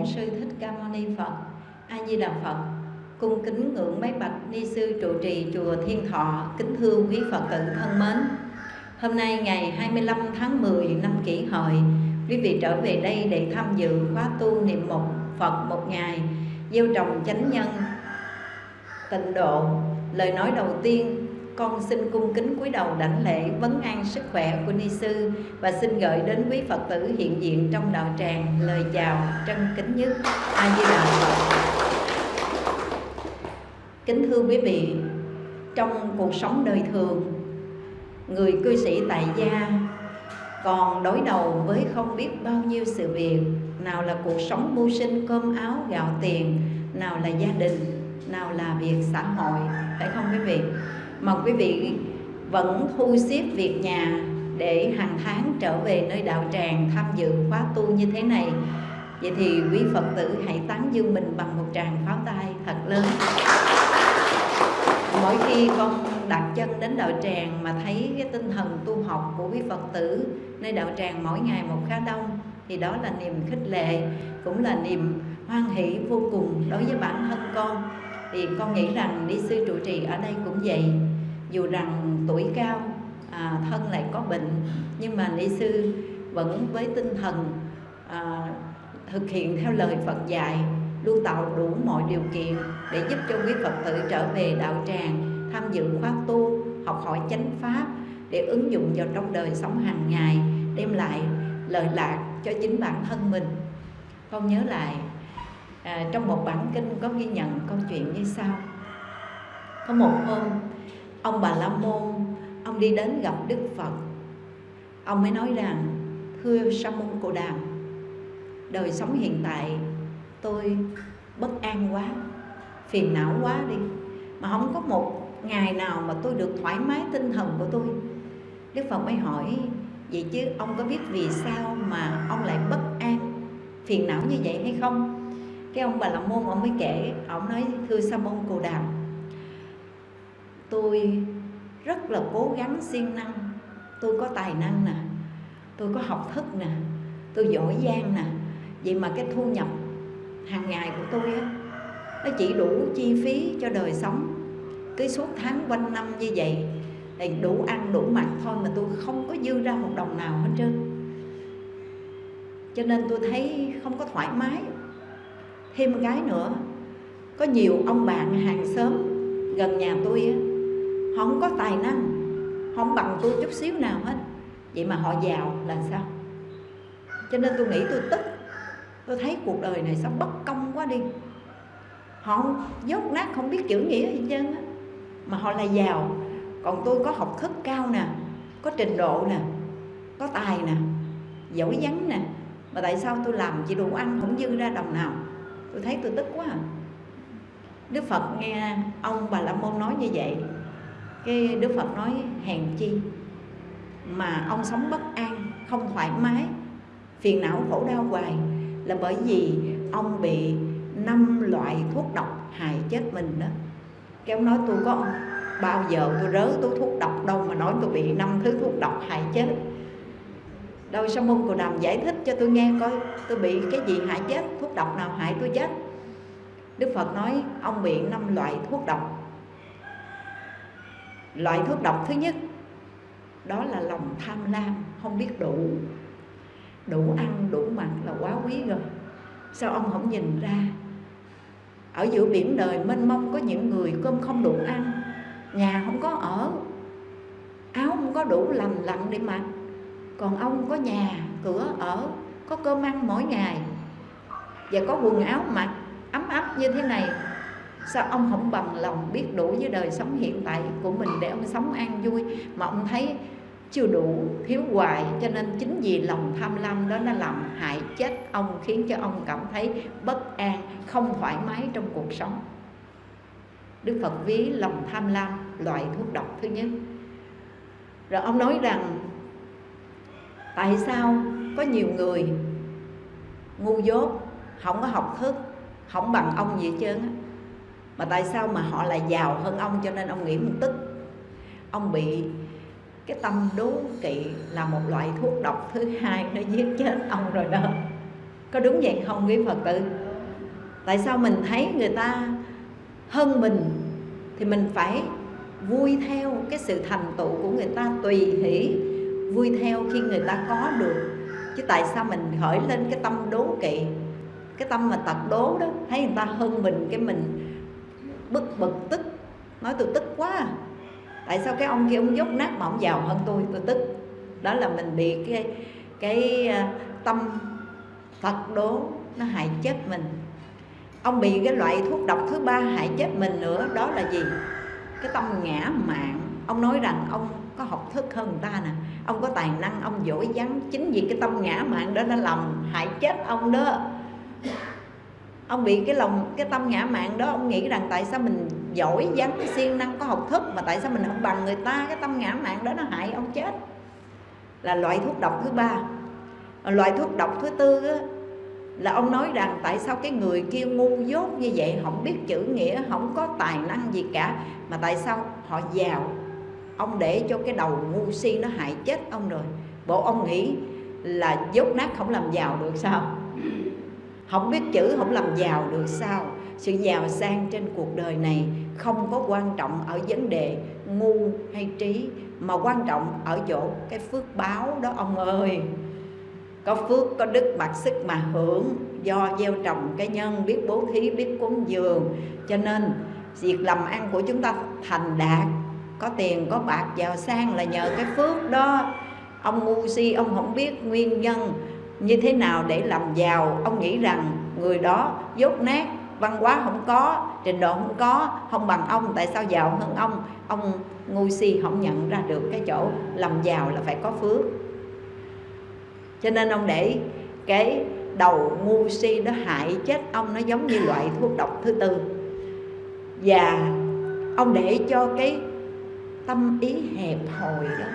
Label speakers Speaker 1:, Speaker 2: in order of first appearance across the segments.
Speaker 1: Bổn sư Thích Ca Mâu Ni Phật. A Di Đà Phật. Cung kính ngưỡng bái bạch ni sư trụ trì chùa Thiên Thọ, kính thưa quý Phật tử thân mến. Hôm nay ngày 25 tháng 10 năm Kỷ Hợi, quý vị trở về đây để tham dự khóa tu niệm một Phật một ngày, gieo trồng chánh nhân, tịnh độ. Lời nói đầu tiên con xin cung kính cúi đầu đảnh lễ vấn an sức khỏe của ni sư và xin gửi đến quý phật tử hiện diện trong đạo tràng lời chào trân kính nhất. A di đà phật kính thưa quý vị, trong cuộc sống đời thường, người cư sĩ tại gia còn đối đầu với không biết bao nhiêu sự việc, nào là cuộc sống mưu sinh cơm áo gạo tiền, nào là gia đình, nào là việc xã hội, phải không quý vị? Mà quý vị vẫn thu xếp việc nhà để hàng tháng trở về nơi đạo tràng tham dự khóa tu như thế này. Vậy thì quý phật tử hãy tán dương mình bằng một tràng pháo tay thật lớn. Mỗi khi con đặt chân đến đạo tràng mà thấy cái tinh thần tu học của quý phật tử nơi đạo tràng mỗi ngày một khá đông, thì đó là niềm khích lệ, cũng là niềm hoan hỷ vô cùng đối với bản thân con. Thì con nghĩ rằng đi sư trụ trì ở đây cũng vậy dù rằng tuổi cao à, thân lại có bệnh nhưng mà ni sư vẫn với tinh thần à, thực hiện theo lời Phật dạy luôn tạo đủ mọi điều kiện để giúp cho quý Phật tử trở về đạo tràng tham dự khóa tu học hỏi chánh pháp để ứng dụng vào trong đời sống hàng ngày đem lại lợi lạc cho chính bản thân mình. Con nhớ lại à, trong một bản kinh có ghi nhận câu chuyện như sau. Có một hôm ông bà la môn, ông đi đến gặp đức phật. Ông mới nói rằng, thưa sa môn cồ đàm, đời sống hiện tại tôi bất an quá, phiền não quá đi, mà không có một ngày nào mà tôi được thoải mái tinh thần của tôi. Đức phật mới hỏi, vậy chứ ông có biết vì sao mà ông lại bất an, phiền não như vậy hay không? Cái ông bà la môn ông mới kể, ông nói, thưa sa môn cồ đàm tôi rất là cố gắng siêng năng. Tôi có tài năng nè, tôi có học thức nè, tôi giỏi giang nè. Vậy mà cái thu nhập hàng ngày của tôi á, nó chỉ đủ chi phí cho đời sống. Cái suốt tháng quanh năm như vậy thì đủ ăn đủ mặc thôi mà tôi không có dư ra một đồng nào hết trơn. Cho nên tôi thấy không có thoải mái. Thêm một cái nữa, có nhiều ông bạn hàng xóm gần nhà tôi á họ không có tài năng. Không bằng tôi chút xíu nào hết. Vậy mà họ giàu là sao? Cho nên tôi nghĩ tôi tức. Tôi thấy cuộc đời này sao bất công quá đi. Họ dốt nát không biết chữ nghĩa gì trơn á. Mà họ là giàu. Còn tôi có học thức cao nè, có trình độ nè, có tài nè, giỏi vắn nè. Mà tại sao tôi làm chỉ đủ ăn không dư ra đồng nào? Tôi thấy tôi tức quá à. đức phật nghe ông bà la môn nói như vậy cái đức phật nói, hèn chi mà ông sống bất an, không thoải mái, phiền não khổ đau hoài là bởi vì ông bị năm loại thuốc độc hại chết mình đó. Cái ông nói, tôi có bao giờ tôi rớ tôi thuốc độc đâu mà nói tôi bị năm thứ thuốc độc hại chết. Đâu sao môn cồ đàm giải thích cho tôi nghe coi, tôi bị cái gì hại chết, thuốc độc nào hại tôi chết? Đức phật nói, ông bị năm loại thuốc độc loại thuốc độc thứ nhất, đó là lòng tham lam, không biết đủ. Đủ ăn, đủ mặc là quá quý rồi. Sao ông không nhìn ra? Ở giữa biển đời mênh mông có những người cơm không đủ ăn, nhà không có ở, áo không có đủ lành lặn để mặc, còn ông có nhà, cửa ở, có cơm ăn mỗi ngày. Và có quần áo mặc ấm áp như thế này sao ông không bằng lòng biết đủ với đời sống hiện tại của mình để ông sống an vui? Mà ông thấy chưa đủ, thiếu hoài, cho nên chính vì lòng tham lam đó nó làm hại chết ông, khiến cho ông cảm thấy bất an, không thoải mái trong cuộc sống. Đức phật ví lòng tham lam loại thuốc độc thứ nhất. Rồi ông nói rằng, tại sao có nhiều người ngu dốt không có học thức không bằng ông gì hết trơn mà tại sao mà họ lại giàu hơn ông cho nên ông nghĩ một tức ông bị cái tâm đố kỵ là một loại thuốc độc thứ hai nó giết chết ông rồi đó. Có đúng vậy không quý phật tử? Tại sao mình thấy người ta hơn mình thì mình phải vui theo cái sự thành tựu của người ta tùy hỷ, vui theo khi người ta có được. Chứ tại sao mình khởi lên cái tâm đố kỵ, cái tâm mà tật đố đó, thấy người ta hơn mình, cái mình bực bực tức. Nói tôi tức quá à. tại sao cái ông kia, ông dốc nát mà ông giàu hơn tôi? Tôi tức. Đó là mình bị cái cái à, tâm phật đố nó hại chết mình. Ông bị cái loại thuốc độc thứ ba hại chết mình nữa, đó là gì? Cái tâm ngã mạn ông nói rằng ông có học thức hơn người ta nè. Ông có tài năng, ông giỏi giắng chính vì cái tâm ngã mạn đó nó làm hại chết ông đó ông bị cái lòng cái tâm ngã mạn đó ông nghĩ rằng tại sao mình giỏi vắng siêng năng có học thức mà tại sao mình không bằng người ta? Cái tâm ngã mạn đó nó hại ông chết. Là loại thuốc độc thứ ba. Loại thuốc độc thứ tư á, là ông nói rằng tại sao cái người kia ngu dốt như vậy không biết chữ nghĩa không có tài năng gì cả mà tại sao họ giàu? Ông để cho cái đầu ngu si nó hại chết ông rồi. Bộ ông nghĩ là dốt nát không làm giàu được sao? Không biết chữ, không làm giàu được sao. Sự giàu sang trên cuộc đời này không có quan trọng ở vấn đề ngu hay trí, mà quan trọng ở chỗ cái phước báo đó, ông ơi. Có phước, có đức bạc sức mà hưởng do gieo trồng cái nhân, biết bố thí, biết cúng dường. Cho nên, việc làm ăn của chúng ta thành đạt, có tiền, có bạc, giàu sang là nhờ cái phước đó. Ông ngu si, ông không biết nguyên nhân như thế nào để làm giàu? Ông nghĩ rằng người đó dốt nát, văn hóa không có, trình độ không có, không bằng ông. Tại sao giàu hơn ông? Ông ngu si không nhận ra được cái chỗ làm giàu là phải có phước. Cho nên ông để cái đầu ngu si nó hại chết ông, nó giống như loại thuốc độc thứ tư. Và ông để cho cái tâm ý hẹp hòi đó,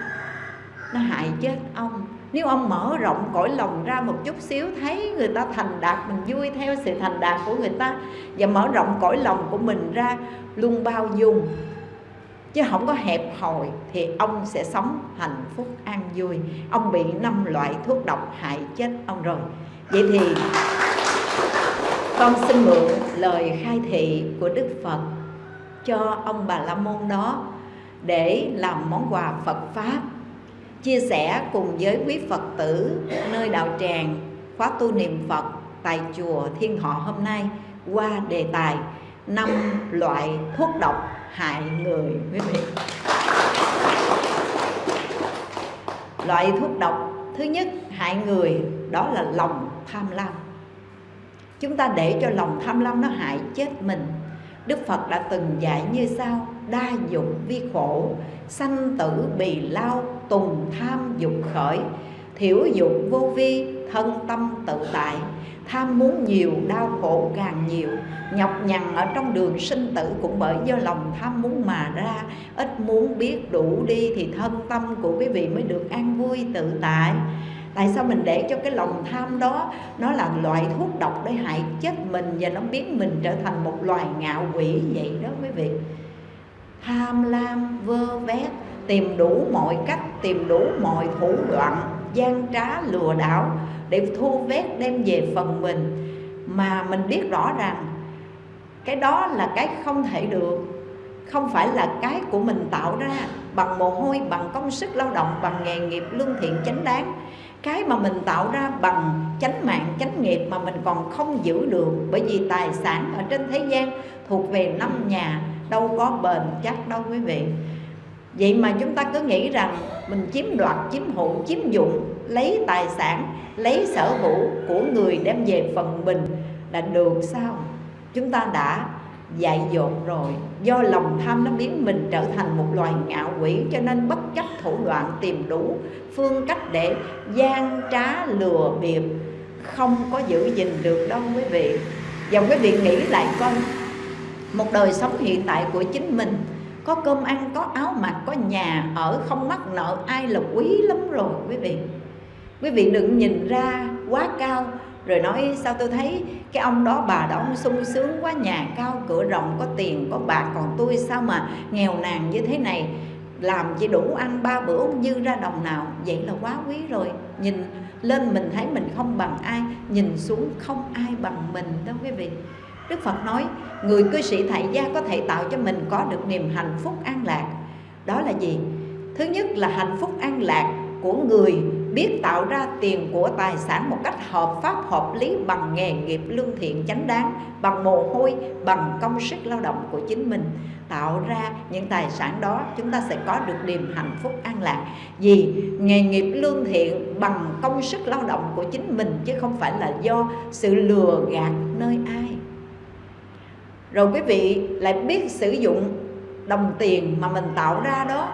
Speaker 1: nó hại chết ông nếu ông mở rộng cõi lòng ra một chút xíu, thấy người ta thành đạt, mình vui theo sự thành đạt của người ta, và mở rộng cõi lòng của mình ra luôn bao dung, chứ không có hẹp hòi, thì ông sẽ sống hạnh phúc an vui. Ông bị năm loại thuốc độc hại chết ông rồi. Vậy thì con xin mượn lời khai thị của đức phật cho ông bà la môn đó để làm món quà phật pháp chia sẻ cùng với quý phật tử nơi đạo tràng, khóa tu niệm phật tại chùa thiên Họ hôm nay qua đề tài năm loại thuốc độc hại người. Quý vị. Loại thuốc độc thứ nhất hại người đó là lòng tham lam. Chúng ta để cho lòng tham lam nó hại chết mình. Đức phật đã từng dạy như sau đa dụng vi khổ, sanh tử bì lao, tùng tham dục khởi, thiểu dục vô vi, thân tâm tự tại. Tham muốn nhiều, đau khổ càng nhiều. Nhọc nhằn ở trong đường sinh tử cũng bởi do lòng tham muốn mà ra. Ít muốn biết đủ đi thì thân tâm của quý vị mới được an vui, tự tại. Tại sao mình để cho cái lòng tham đó, nó là loại thuốc độc để hại chết mình và nó biến mình trở thành một loài ngạo quỷ vậy đó quý vị? Tham lam, vơ vét, tìm đủ mọi cách, tìm đủ mọi thủ đoạn, gian trá, lừa đảo để thu vét đem về phần mình. Mà mình biết rõ rằng cái đó là cái không thể được, không phải là cái của mình tạo ra. Bằng mồ hôi, bằng công sức lao động, bằng nghề nghiệp lương thiện chánh đáng, cái mà mình tạo ra bằng chánh mạng, chánh nghiệp mà mình còn không giữ được. Bởi vì tài sản ở trên thế gian thuộc về năm nhà đâu có bền chắc đâu quý vị. Vậy mà chúng ta cứ nghĩ rằng mình chiếm đoạt, chiếm hữu, chiếm dụng, lấy tài sản, lấy sở hữu của người đem về phần mình là được sao? Chúng ta đã dạy dột rồi. Do lòng tham nó biến mình trở thành một loài ngạo quỷ, cho nên bất chấp thủ đoạn tìm đủ phương cách để gian trá lừa bịp, không có giữ gìn được đâu quý vị. Và quý vị nghĩ lại coi một đời sống hiện tại của chính mình. Có cơm ăn, có áo mặc, có nhà ở, không mắc nợ, ai là quý lắm rồi, quý vị. Quý vị đừng nhìn ra quá cao, rồi nói, sao tôi thấy cái ông đó bà đó ông sung sướng quá, nhà cao, cửa rộng, có tiền, có bạc còn tôi sao mà nghèo nàn như thế này? Làm chỉ đủ ăn ba bữa không dư ra đồng nào, vậy là quá quý rồi. Nhìn lên mình thấy mình không bằng ai, nhìn xuống không ai bằng mình đâu quý vị. Đức Phật nói, người cư sĩ tại gia có thể tạo cho mình có được niềm hạnh phúc an lạc. Đó là gì? Thứ nhất là hạnh phúc an lạc của người biết tạo ra tiền của tài sản một cách hợp pháp, hợp lý bằng nghề nghiệp lương thiện chánh đáng, bằng mồ hôi, bằng công sức lao động của chính mình. Tạo ra những tài sản đó, chúng ta sẽ có được niềm hạnh phúc an lạc. Vì nghề nghiệp lương thiện bằng công sức lao động của chính mình chứ không phải là do sự lừa gạt nơi ai rồi quý vị lại biết sử dụng đồng tiền mà mình tạo ra đó.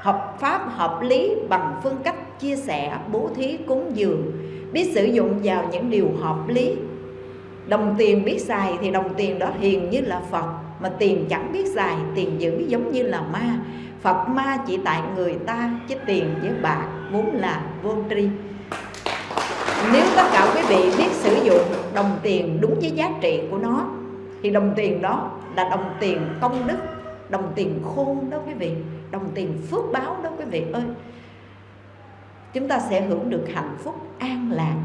Speaker 1: Hợp pháp, hợp lý, bằng phương cách chia sẻ, bố thí, cúng dường. Biết sử dụng vào những điều hợp lý. Đồng tiền biết xài thì đồng tiền đó hiền như là phật. Mà tiền chẳng biết xài, tiền giữ giống như là ma. Phật ma chỉ tại người ta, chứ tiền với bạc vốn là vô tri. Nếu tất cả quý vị biết sử dụng đồng tiền đúng với giá trị của nó thì đồng tiền đó là đồng tiền công đức, đồng tiền khôn đó quý vị, đồng tiền phước báo đó quý vị ơi. Chúng ta sẽ hưởng được hạnh phúc an lạc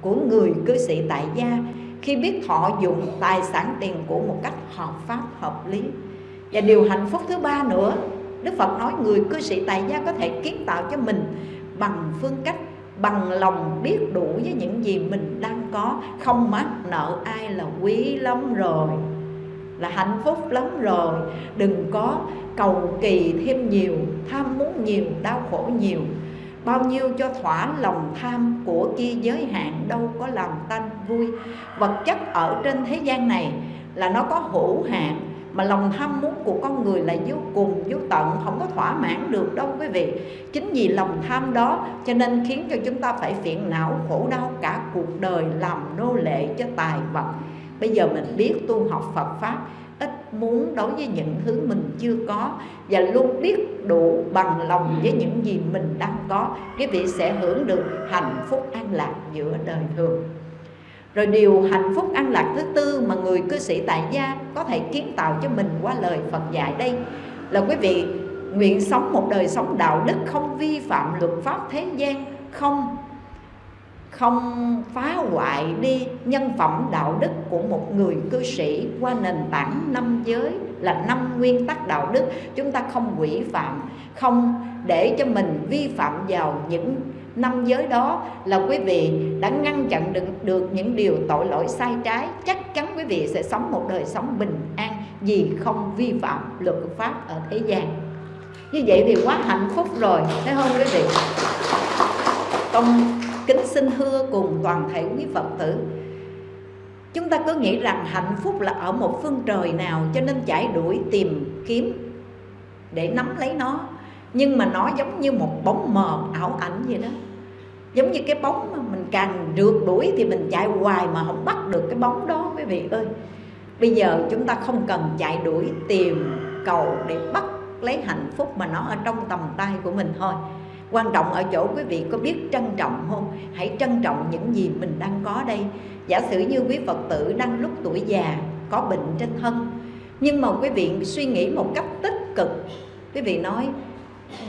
Speaker 1: của người cư sĩ tại gia khi biết thọ dụng tài sản tiền của một cách hợp pháp, hợp lý. Và điều hạnh phúc thứ ba nữa, Đức Phật nói người cư sĩ tại gia có thể kiến tạo cho mình bằng phương cách bằng lòng biết đủ với những gì mình đang có. Không mắc nợ ai là quý lắm rồi, là hạnh phúc lắm rồi. Đừng có cầu kỳ thêm nhiều, tham muốn nhiều, đau khổ nhiều. Bao nhiêu cho thỏa lòng tham của kia giới hạn, đâu có làm tanh vui. Vật chất ở trên thế gian này là nó có hữu hạn mà lòng tham muốn của con người là vô cùng, vô tận, không có thỏa mãn được đâu quý vị. Chính vì lòng tham đó cho nên khiến cho chúng ta phải phiền não, khổ đau cả cuộc đời làm nô lệ cho tài vật. Bây giờ mình biết tu học Phật pháp, ít muốn đối với những thứ mình chưa có và luôn biết đủ bằng lòng với những gì mình đang có, quý vị sẽ hưởng được hạnh phúc an lạc giữa đời thường rồi điều hạnh phúc an lạc thứ tư mà người cư sĩ tại gia có thể kiến tạo cho mình qua lời Phật dạy đây là quý vị, nguyện sống một đời sống đạo đức không vi phạm luật pháp thế gian, không không phá hoại đi nhân phẩm đạo đức của một người cư sĩ qua nền tảng năm giới là năm nguyên tắc đạo đức. Chúng ta không quỷ phạm không để cho mình vi phạm vào những năm giới đó. Là quý vị đã ngăn chặn được, được những điều tội lỗi sai trái chắc chắn quý vị sẽ sống một đời sống bình an vì không vi phạm luật pháp ở thế gian. Như vậy thì quá hạnh phúc rồi thấy không quý vị? Công kính xin hưa cùng toàn thể quý phật tử chúng ta cứ nghĩ rằng hạnh phúc là ở một phương trời nào cho nên chạy đuổi tìm kiếm để nắm lấy nó. Nhưng mà nó giống như một bóng mờ, ảo ảnh vậy đó. Giống như cái bóng mà mình càng rượt đuổi thì mình chạy hoài mà không bắt được cái bóng đó, quý vị ơi. Bây giờ chúng ta không cần chạy đuổi tìm, cầu để bắt lấy hạnh phúc mà nó ở trong tầm tay của mình thôi quan trọng ở chỗ quý vị có biết trân trọng không? Hãy trân trọng những gì mình đang có đây. Giả sử như quý phật tử đang lúc tuổi già, có bệnh trên thân, nhưng mà quý vị suy nghĩ một cách tích cực. Quý vị nói,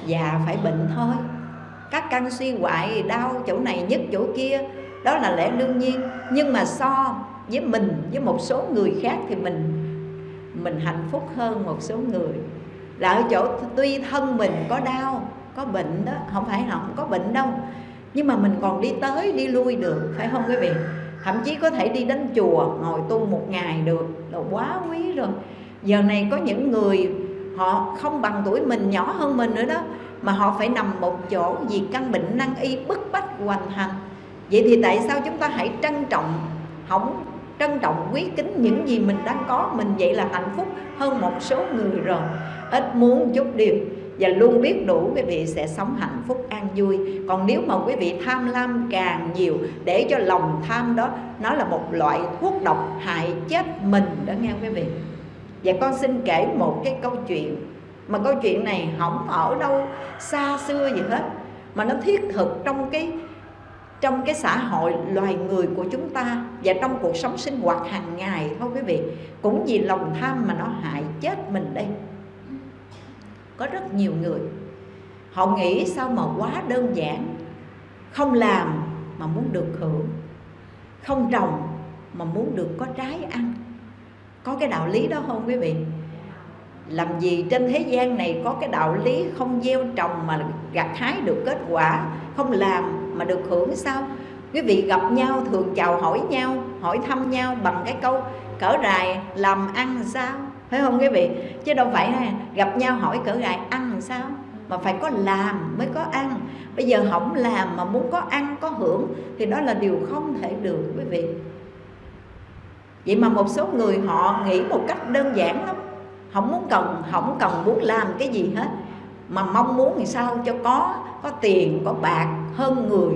Speaker 1: già phải bệnh thôi. Các căn suy hoại, đau chỗ này nhất chỗ kia, đó là lẽ đương nhiên. Nhưng mà so với mình, với một số người khác thì mình mình hạnh phúc hơn một số người. Là ở chỗ tuy thân mình có đau có bệnh đó, không phải họ không có bệnh đâu. Nhưng mà mình còn đi tới, đi lui được, phải không quý vị? Thậm chí có thể đi đến chùa, ngồi tu một ngày được, là quá quý rồi. Giờ này có những người, họ không bằng tuổi mình, nhỏ hơn mình nữa đó, mà họ phải nằm một chỗ vì căn bệnh năng y bức bách hoành hành. Vậy thì tại sao chúng ta hãy trân trọng không trân trọng quý kính những gì mình đang có? Mình vậy là hạnh phúc hơn một số người rồi. Ít muốn chút điều và luôn biết đủ quý vị sẽ sống hạnh phúc, an vui. Còn nếu mà quý vị tham lam càng nhiều, để cho lòng tham đó, nó là một loại thuốc độc hại chết mình đó nghe quý vị. Và con xin kể một cái câu chuyện, mà câu chuyện này không ở đâu xa xưa gì hết, mà nó thiết thực trong cái trong cái xã hội loài người của chúng ta và trong cuộc sống sinh hoạt hàng ngày thôi quý vị. Cũng vì lòng tham mà nó hại chết mình đây có rất nhiều người. Họ nghĩ sao mà quá đơn giản. Không làm mà muốn được hưởng. Không trồng mà muốn được có trái ăn. Có cái đạo lý đó không quý vị? Làm gì trên thế gian này có cái đạo lý không gieo trồng mà gặt hái được kết quả, không làm mà được hưởng sao? Quý vị gặp nhau, thường chào hỏi nhau, hỏi thăm nhau bằng cái câu, cỡ rài làm ăn sao? Phải không quý vị? Chứ đâu phải gặp nhau hỏi cỡ gài ăn làm sao? Mà phải có làm mới có ăn. Bây giờ không làm mà muốn có ăn, có hưởng thì đó là điều không thể được quý vị. Vậy mà một số người họ nghĩ một cách đơn giản lắm. Không muốn cần không cần muốn làm cái gì hết. Mà mong muốn thì sao? Cho có có tiền, có bạc, hơn người.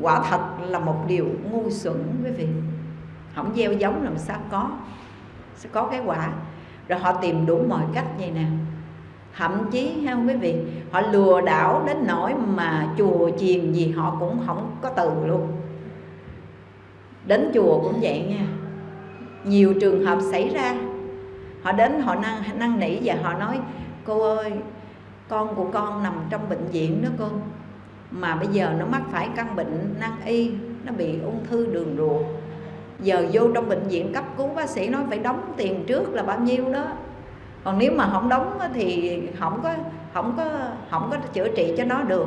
Speaker 1: Quả thật là một điều ngu xuẩn quý vị. Không gieo giống làm sao có sẽ có cái quả. Rồi họ tìm đủ mọi cách vậy nè. Thậm chí, ha, quý vị, họ lừa đảo đến nỗi mà chùa chiền gì họ cũng không có từ luôn. Đến chùa cũng vậy nha. Nhiều trường hợp xảy ra. Họ đến, họ năn năn nỉ và họ nói, cô ơi, con của con nằm trong bệnh viện đó cô. Mà bây giờ nó mắc phải căn bệnh nan y, nó bị ung thư đường ruột giờ vô trong bệnh viện cấp cứu bác sĩ nói phải đóng tiền trước là bao nhiêu đó. Còn nếu mà không đóng thì không có không có không có chữa trị cho nó được.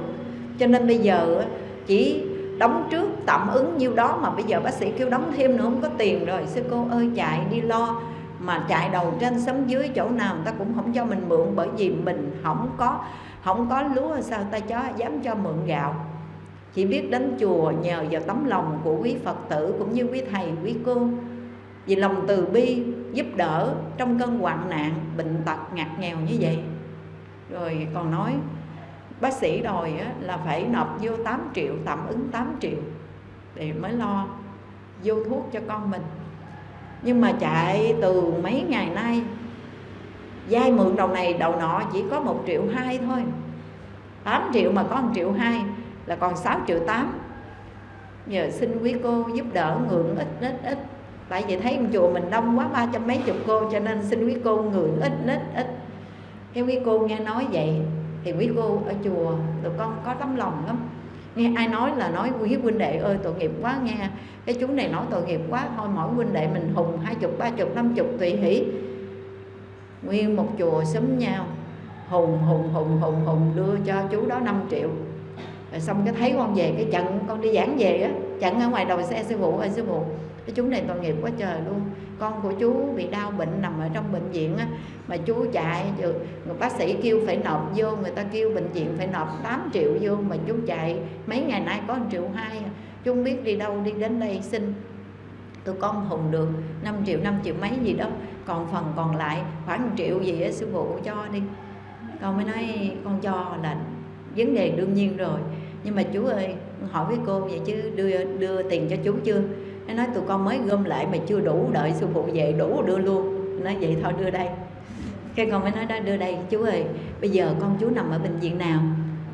Speaker 1: Cho nên bây giờ chỉ đóng trước tạm ứng nhiêu đó mà bây giờ bác sĩ kêu đóng thêm nữa không có tiền rồi. Sư cô ơi, chạy đi lo. Mà chạy đầu trên sống dưới chỗ nào người ta cũng không cho mình mượn bởi vì mình không có không có lúa, sao ta cho, dám cho mượn gạo chỉ biết đến chùa nhờ vào tấm lòng của quý phật tử cũng như quý thầy, quý cô. Vì lòng từ bi giúp đỡ trong cơn hoạn nạn, bệnh tật, ngặt nghèo như vậy. Rồi còn nói, bác sĩ đòi là phải nộp vô 8 triệu, tạm ứng 8 triệu để mới lo vô thuốc cho con mình. Nhưng mà chạy từ mấy ngày nay vay mượn đầu này đầu nọ chỉ có một triệu hai thôi. 8 triệu mà có 1 triệu hai là còn 6 triệu 8 giờ xin quý cô giúp đỡ ngưỡng ít ít ít. Tại vì thấy chùa mình đông quá, ba trăm mấy chục cô, cho nên xin quý cô ngưỡng ít ít ít. Cái quý cô nghe nói vậy, thì quý cô ở chùa, tụi con có tấm lòng lắm. Nghe ai nói là nói, quý huynh đệ ơi, tội nghiệp quá nghe. Cái chú này nói tội nghiệp quá, thôi mỗi huynh đệ mình hùng hai chục, ba chục, năm chục tùy hỷ. Nguyên một chùa xúm nhau. Hùng hùng hùng hùng hùng đưa cho chú đó 5 triệu rồi xong cái thấy con về, cái trận con đi giảng về á, trận ở ngoài đầu xe sư phụ, ơi sư phụ, cái chú này tội nghiệp quá trời luôn. Con của chú bị đau bệnh, nằm ở trong bệnh viện á, mà chú chạy người bác sĩ kêu phải nộp vô, người ta kêu bệnh viện phải nộp 8 triệu vô, mà chú chạy mấy ngày nay có 1 triệu hai à. chú không biết đi đâu, đi đến đây xin tụi con hùng được 5 triệu 5 triệu mấy gì đó. Còn phần còn lại khoảng 1 triệu gì á, sư phụ cho đi. Con mới nói, con cho là vấn đề đương nhiên rồi nhưng mà chú ơi, hỏi với cô vậy chứ đưa đưa tiền cho chú chưa? Nó nói, tụi con mới gom lại mà chưa đủ đợi sư phụ về, đủ đưa luôn. Nói, vậy thôi, đưa đây. Cái con mới nói đó, đưa đây chú ơi, bây giờ con chú nằm ở bệnh viện nào?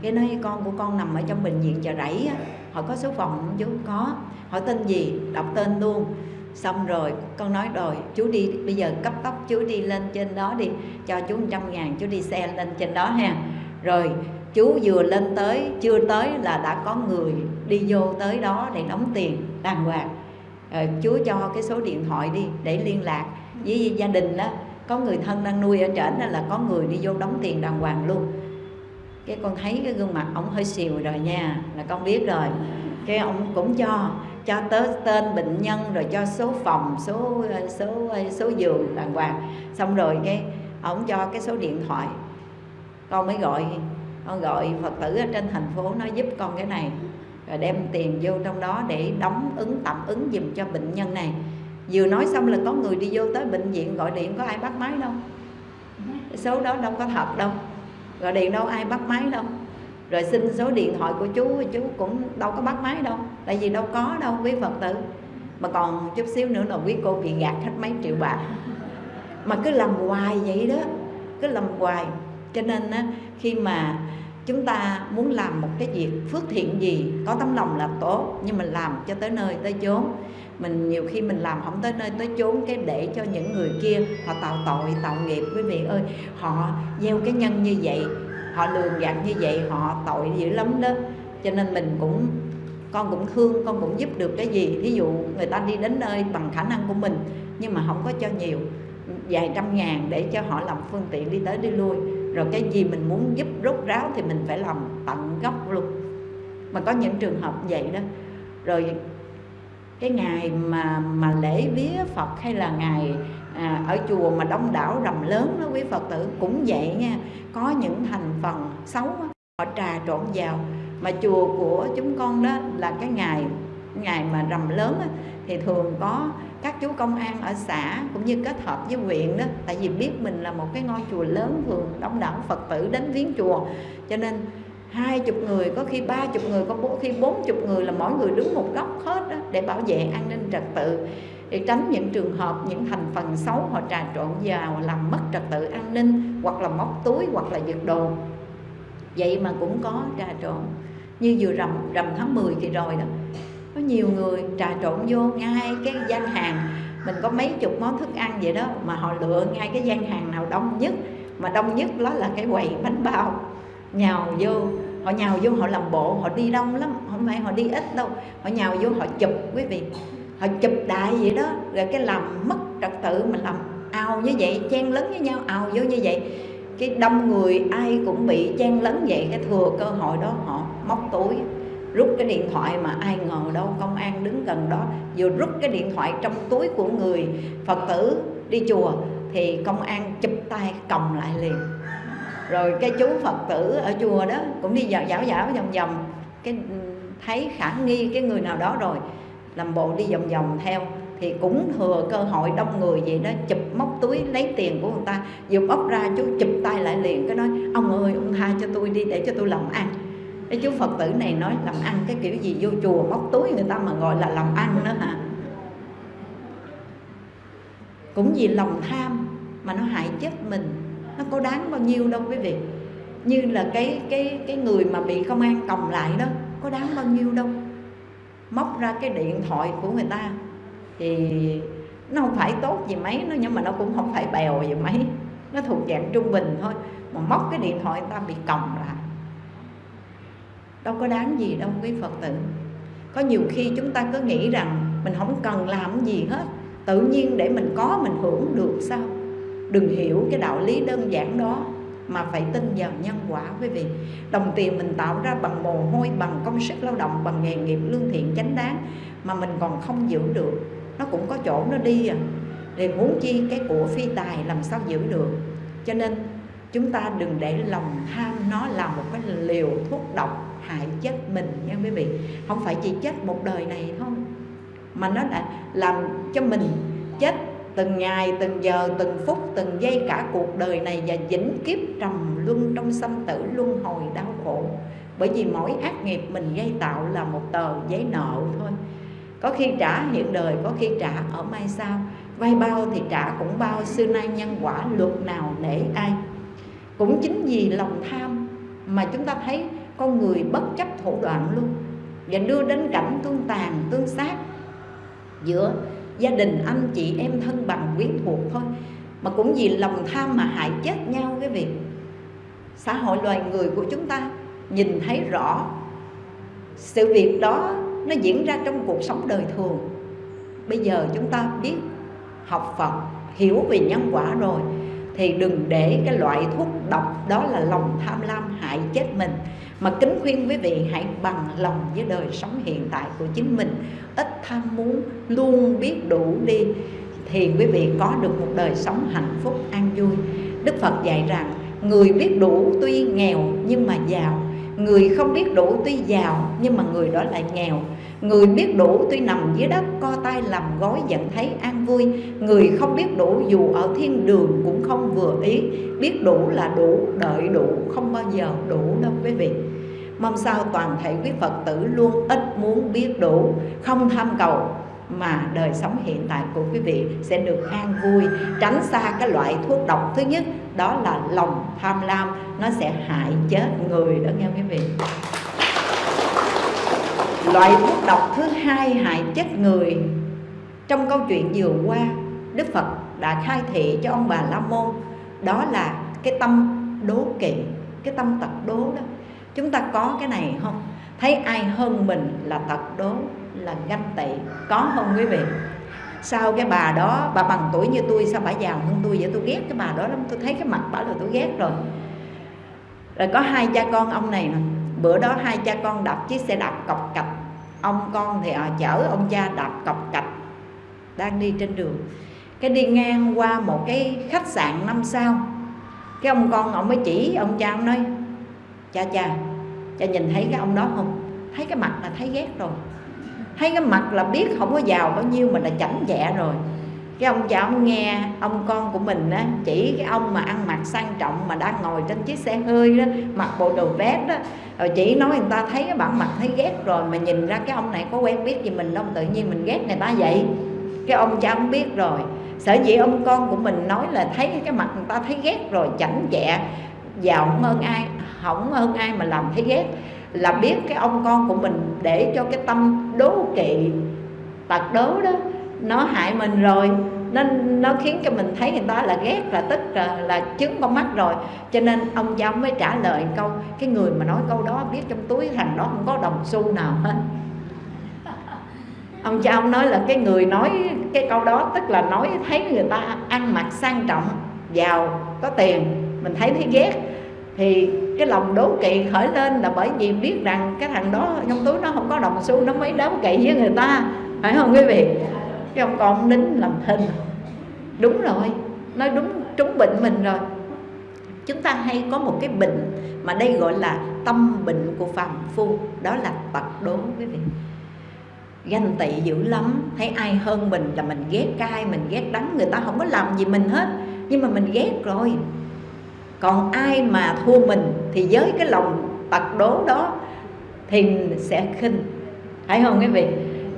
Speaker 1: Cái nói, con của con nằm ở trong bệnh viện chợ rẫy á, họ có số phòng không chú có. Hỏi tên gì? Đọc tên luôn. Xong rồi, con nói, rồi chú đi, bây giờ cấp tốc chú đi lên trên đó đi, cho chú 100 ngàn chú đi xe lên trên đó ha. Rồi chú vừa lên tới, chưa tới là đã có người đi vô tới đó để đóng tiền, đàng hoàng. Ờ, rồi chú cho cái số điện thoại đi để liên lạc với gia đình đó. Có người thân đang nuôi ở trển là có người đi vô đóng tiền đàng hoàng luôn. Cái con thấy cái gương mặt ông hơi xìu rồi nha, là con biết rồi. Cái ông cũng cho cho tới tên bệnh nhân rồi cho số phòng, số ờ, số ờ, số giường đàng hoàng. Xong rồi cái ông cho cái số điện thoại. Con mới gọi con gọi phật tử ở trên thành phố nó giúp con cái này, rồi đem tiền vô trong đó để đóng ứng, tạm ứng dùm cho bệnh nhân này. Vừa nói xong là có người đi vô tới bệnh viện gọi điện, có ai bắt máy đâu? Số đó đâu có thật đâu. Gọi điện đâu ai bắt máy đâu. Rồi xin số điện thoại của chú chú cũng đâu có bắt máy đâu, tại vì đâu có đâu, quý phật tử. Mà còn chút xíu nữa là quý cô bị gạt hết mấy triệu bạc. Mà cứ làm hoài vậy đó, cứ làm hoài cho nên á, khi mà chúng ta muốn làm một cái việc phước thiện gì có tấm lòng là tốt nhưng mà làm cho tới nơi tới chốn. Mình nhiều khi mình làm không tới nơi tới chốn cái để cho những người kia họ tạo tội tạo nghiệp. Quý vị ơi họ gieo cái nhân như vậy họ lường gạt như vậy họ tội dữ lắm đó. Cho nên mình cũng con cũng thương con cũng giúp được cái gì. Ví dụ người ta đi đến nơi bằng khả năng của mình nhưng mà không có cho nhiều vài trăm ngàn để cho họ làm phương tiện đi tới đi lui rồi cái gì mình muốn giúp rút ráo thì mình phải làm tận gốc luôn. Mà có những trường hợp vậy đó rồi cái ngày mà mà lễ vía Phật hay là ngày à, ở chùa mà đông đảo rầm lớn đó quý Phật tử cũng vậy nha. Có những thành phần xấu họ trà trộn vào. Mà chùa của chúng con đó là cái ngày ngày mà rầm lớn đó, thì thường có các chú công an ở xã cũng như kết hợp với huyện đó tại vì biết mình là một cái ngôi chùa lớn thường đông đảo phật tử đến viếng chùa. Cho nên hai chục người có khi ba chục người có khi bốn chục người là mỗi người đứng một góc hết đó, để bảo vệ an ninh trật tự. Để tránh những trường hợp những thành phần xấu họ trà trộn vào làm mất trật tự an ninh hoặc là móc túi hoặc là giật đồ. Vậy mà cũng có trà trộn. Như vừa rằm rằm tháng 10 kỳ rồi đó có nhiều người trà trộn vô ngay cái gian hàng. Mình có mấy chục món thức ăn vậy đó mà họ lựa ngay cái gian hàng nào đông nhất. Mà đông nhất đó là cái quầy bánh bao. Nhào vô, họ nhào vô họ làm bộ, họ đi đông lắm. Không phải họ đi ít đâu. Họ nhào vô họ chụp, quý vị. Họ chụp đại vậy đó. Rồi cái làm mất trật tự mình làm ao như vậy, chen lấn với nhau, ao vô như vậy. Cái đông người ai cũng bị chen lấn vậy. Cái thừa cơ hội đó họ móc túi rút cái điện thoại mà ai ngờ đâu công an đứng gần đó. Vừa rút cái điện thoại trong túi của người phật tử đi chùa, thì công an chụp tay còng lại liền. Rồi cái chú phật tử ở chùa đó cũng đi dạo dạo dạo vòng vòng. Cái ừ, thấy khả nghi cái người nào đó rồi, làm bộ đi vòng vòng theo. Thì cũng thừa cơ hội đông người vậy đó, chụp móc túi lấy tiền của người ta. Vừa bóc ra chú chụp tay lại liền, cái nói, ông ơi, ông tha cho tôi đi để cho tôi làm ăn cái chú phật tử này nói làm ăn cái kiểu gì, vô chùa móc túi người ta mà gọi là làm ăn nữa hả? Cũng vì lòng tham mà nó hại chết mình. Nó có đáng bao nhiêu đâu quý vị. Như là cái cái cái người mà bị công an còng lại đó, có đáng bao nhiêu đâu. Móc ra cái điện thoại của người ta thì nó không phải tốt gì mấy, nó nhưng mà nó cũng không phải bèo gì mấy. Nó thuộc dạng trung bình thôi. Mà móc cái điện thoại người ta bị còng lại đâu có đáng gì đâu, quý phật tử. Có nhiều khi chúng ta cứ nghĩ rằng mình không cần làm gì hết. Tự nhiên để mình có, mình hưởng được sao? Đừng hiểu cái đạo lý đơn giản đó mà phải tin vào nhân quả, quý vị. Đồng tiền mình tạo ra bằng mồ hôi, bằng công sức lao động, bằng nghề nghiệp lương thiện chánh đáng mà mình còn không giữ được. Nó cũng có chỗ nó đi à. Thì muốn chi cái của phi tài làm sao giữ được? Cho nên chúng ta đừng để lòng tham nó là một cái liều thuốc độc hại chết mình nha quý vị. Không phải chỉ chết một đời này thôi, mà nó đã làm cho mình chết từng ngày, từng giờ, từng phút, từng giây cả cuộc đời này và vĩnh kiếp trầm luân trong sanh tử, luân hồi đau khổ. Bởi vì mỗi ác nghiệp mình gây tạo là một tờ giấy nợ thôi. Có khi trả hiện đời, có khi trả ở mai sau. Vay bao thì trả cũng bao, xưa nay nhân quả luật nào để ai. Cũng chính vì lòng tham mà chúng ta thấy con người bất chấp thủ đoạn luôn. Và đưa đến cảnh tương tàn, tương sát. Giữa gia đình anh chị em thân bằng quyến thuộc thôi. Mà cũng vì lòng tham mà hại chết nhau cái việc. Xã hội loài người của chúng ta nhìn thấy rõ sự việc đó nó diễn ra trong cuộc sống đời thường. Bây giờ chúng ta biết học Phật, hiểu về nhân quả rồi, thì đừng để cái loại thuốc độc đó là lòng tham lam hại chết mình mà kính khuyên quý vị hãy bằng lòng với đời sống hiện tại của chính mình. Ít tham muốn, luôn biết đủ đi, thì quý vị có được một đời sống hạnh phúc, an vui. Đức phật dạy rằng, người biết đủ tuy nghèo nhưng mà giàu. Người không biết đủ tuy giàu nhưng mà người đó lại nghèo. Người biết đủ tuy nằm dưới đất co tay làm gói vẫn thấy an vui. Người không biết đủ dù ở thiên đường cũng không vừa ý. Biết đủ là đủ, đợi đủ, không bao giờ đủ đâu quý vị. Mong sao toàn thể quý Phật tử luôn ít muốn biết đủ Không tham cầu mà đời sống hiện tại của quý vị sẽ được an vui. Tránh xa cái loại thuốc độc thứ nhất Đó là lòng tham lam Nó sẽ hại chết người đó nghe quý vị. Loại thuốc độc thứ hai hại chết người. Trong câu chuyện vừa qua, đức phật đã khai thị cho ông bà la môn, đó là cái tâm đố kỵ, cái tâm tật đố đó. Chúng ta có cái này không? Thấy ai hơn mình là tật đố, là ganh tị? Có không quý vị? Sao cái bà đó, bà bằng tuổi như tôi, sao bà giàu hơn tôi vậy? Tôi ghét cái bà đó lắm, tôi thấy cái mặt bà là tôi ghét rồi. Rồi có hai cha con ông này nè bữa đó hai cha con đạp chiếc xe đạp cọc cạch. Ông con thì à, chở ông cha đạp cọc cạch. Đang đi trên đường. Cái đi ngang qua một cái khách sạn năm sao. Cái ông con ông mới chỉ ông cha ông nói cha cha cha nhìn thấy cái ông đó không? Thấy cái mặt là thấy ghét rồi. Thấy cái mặt là biết không có giàu bao nhiêu mà là chảnh chẹ rồi cái ông cha ông nghe ông con của mình á, chỉ cái ông mà ăn mặc sang trọng mà đang ngồi trên chiếc xe hơi đó, mặc bộ đồ vest đó. Rồi chỉ nói người ta thấy cái bản mặt thấy ghét rồi mà nhìn ra cái ông này có quen biết gì mình đâu, tự nhiên mình ghét người ta vậy. Cái ông cha ông biết rồi. Sở dĩ ông con của mình nói là thấy cái mặt người ta thấy ghét rồi, chảnh chẹ, giàu không hơn ai không hơn ai mà làm thấy ghét. Là biết cái ông con của mình để cho cái tâm đố kỵ, tật đố đó nó hại mình rồi nên nó khiến cho mình thấy người ta là ghét là tức là, là chứng con mắt rồi. Cho nên ông cha mới trả lời câu cái người mà nói câu đó biết trong túi thằng đó không có đồng xu nào hết. Ông cha ông nói là cái người nói cái câu đó tức là nói thấy người ta ăn mặc sang trọng giàu có tiền mình thấy thấy ghét. Thì cái lòng đố kỵ khởi lên là bởi vì biết rằng cái thằng đó trong túi nó không có đồng xu nó mới đố kỵ với người ta phải không quý vị? Cái ông con nín làm thinh đúng rồi, nói đúng, trúng bệnh mình rồi. Chúng ta hay có một cái bệnh mà đây gọi là tâm bệnh của phàm phu, đó là tật đố quý vị. Ganh tị dữ lắm, thấy ai hơn mình là mình ghét cay mình ghét đắng người ta không có làm gì mình hết, nhưng mà mình ghét rồi. Còn ai mà thua mình thì với cái lòng tật đố đó thì sẽ khinh. Phải không quý vị?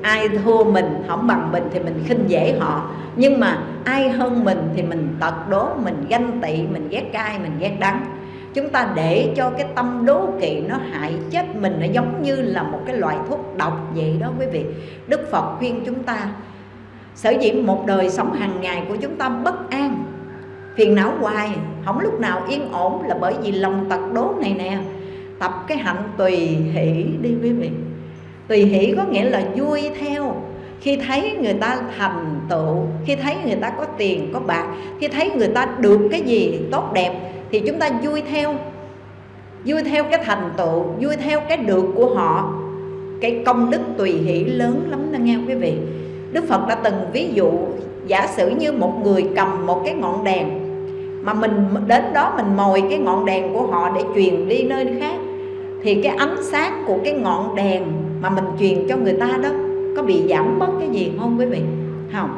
Speaker 1: Ai thua mình không bằng mình thì mình khinh dễ họ. Nhưng mà ai hơn mình thì mình tật đố, mình ganh tị, mình ghét cay, mình ghét đắng. Chúng ta để cho cái tâm đố kỵ nó hại chết mình, nó giống như là một cái loại thuốc độc vậy đó quý vị. Đức phật khuyên chúng ta, sở dĩ một đời sống hàng ngày của chúng ta bất an, phiền não hoài, không lúc nào yên ổn là bởi vì lòng tật đố này nè. Tập cái hạnh tùy hỷ đi quý vị tùy hỷ có nghĩa là vui theo. Khi thấy người ta thành tựu, khi thấy người ta có tiền, có bạc, khi thấy người ta được cái gì tốt đẹp thì chúng ta vui theo. Vui theo cái thành tựu, vui theo cái được của họ. Cái công đức tùy hỷ lớn lắm đó nghe quý vị. Đức phật đã từng ví dụ, giả sử như một người cầm một cái ngọn đèn, mà mình đến đó mình mồi cái ngọn đèn của họ để truyền đi nơi khác, thì cái ánh sáng của cái ngọn đèn mà mình truyền cho người ta đó, có bị giảm bớt cái gì không quý vị? Không.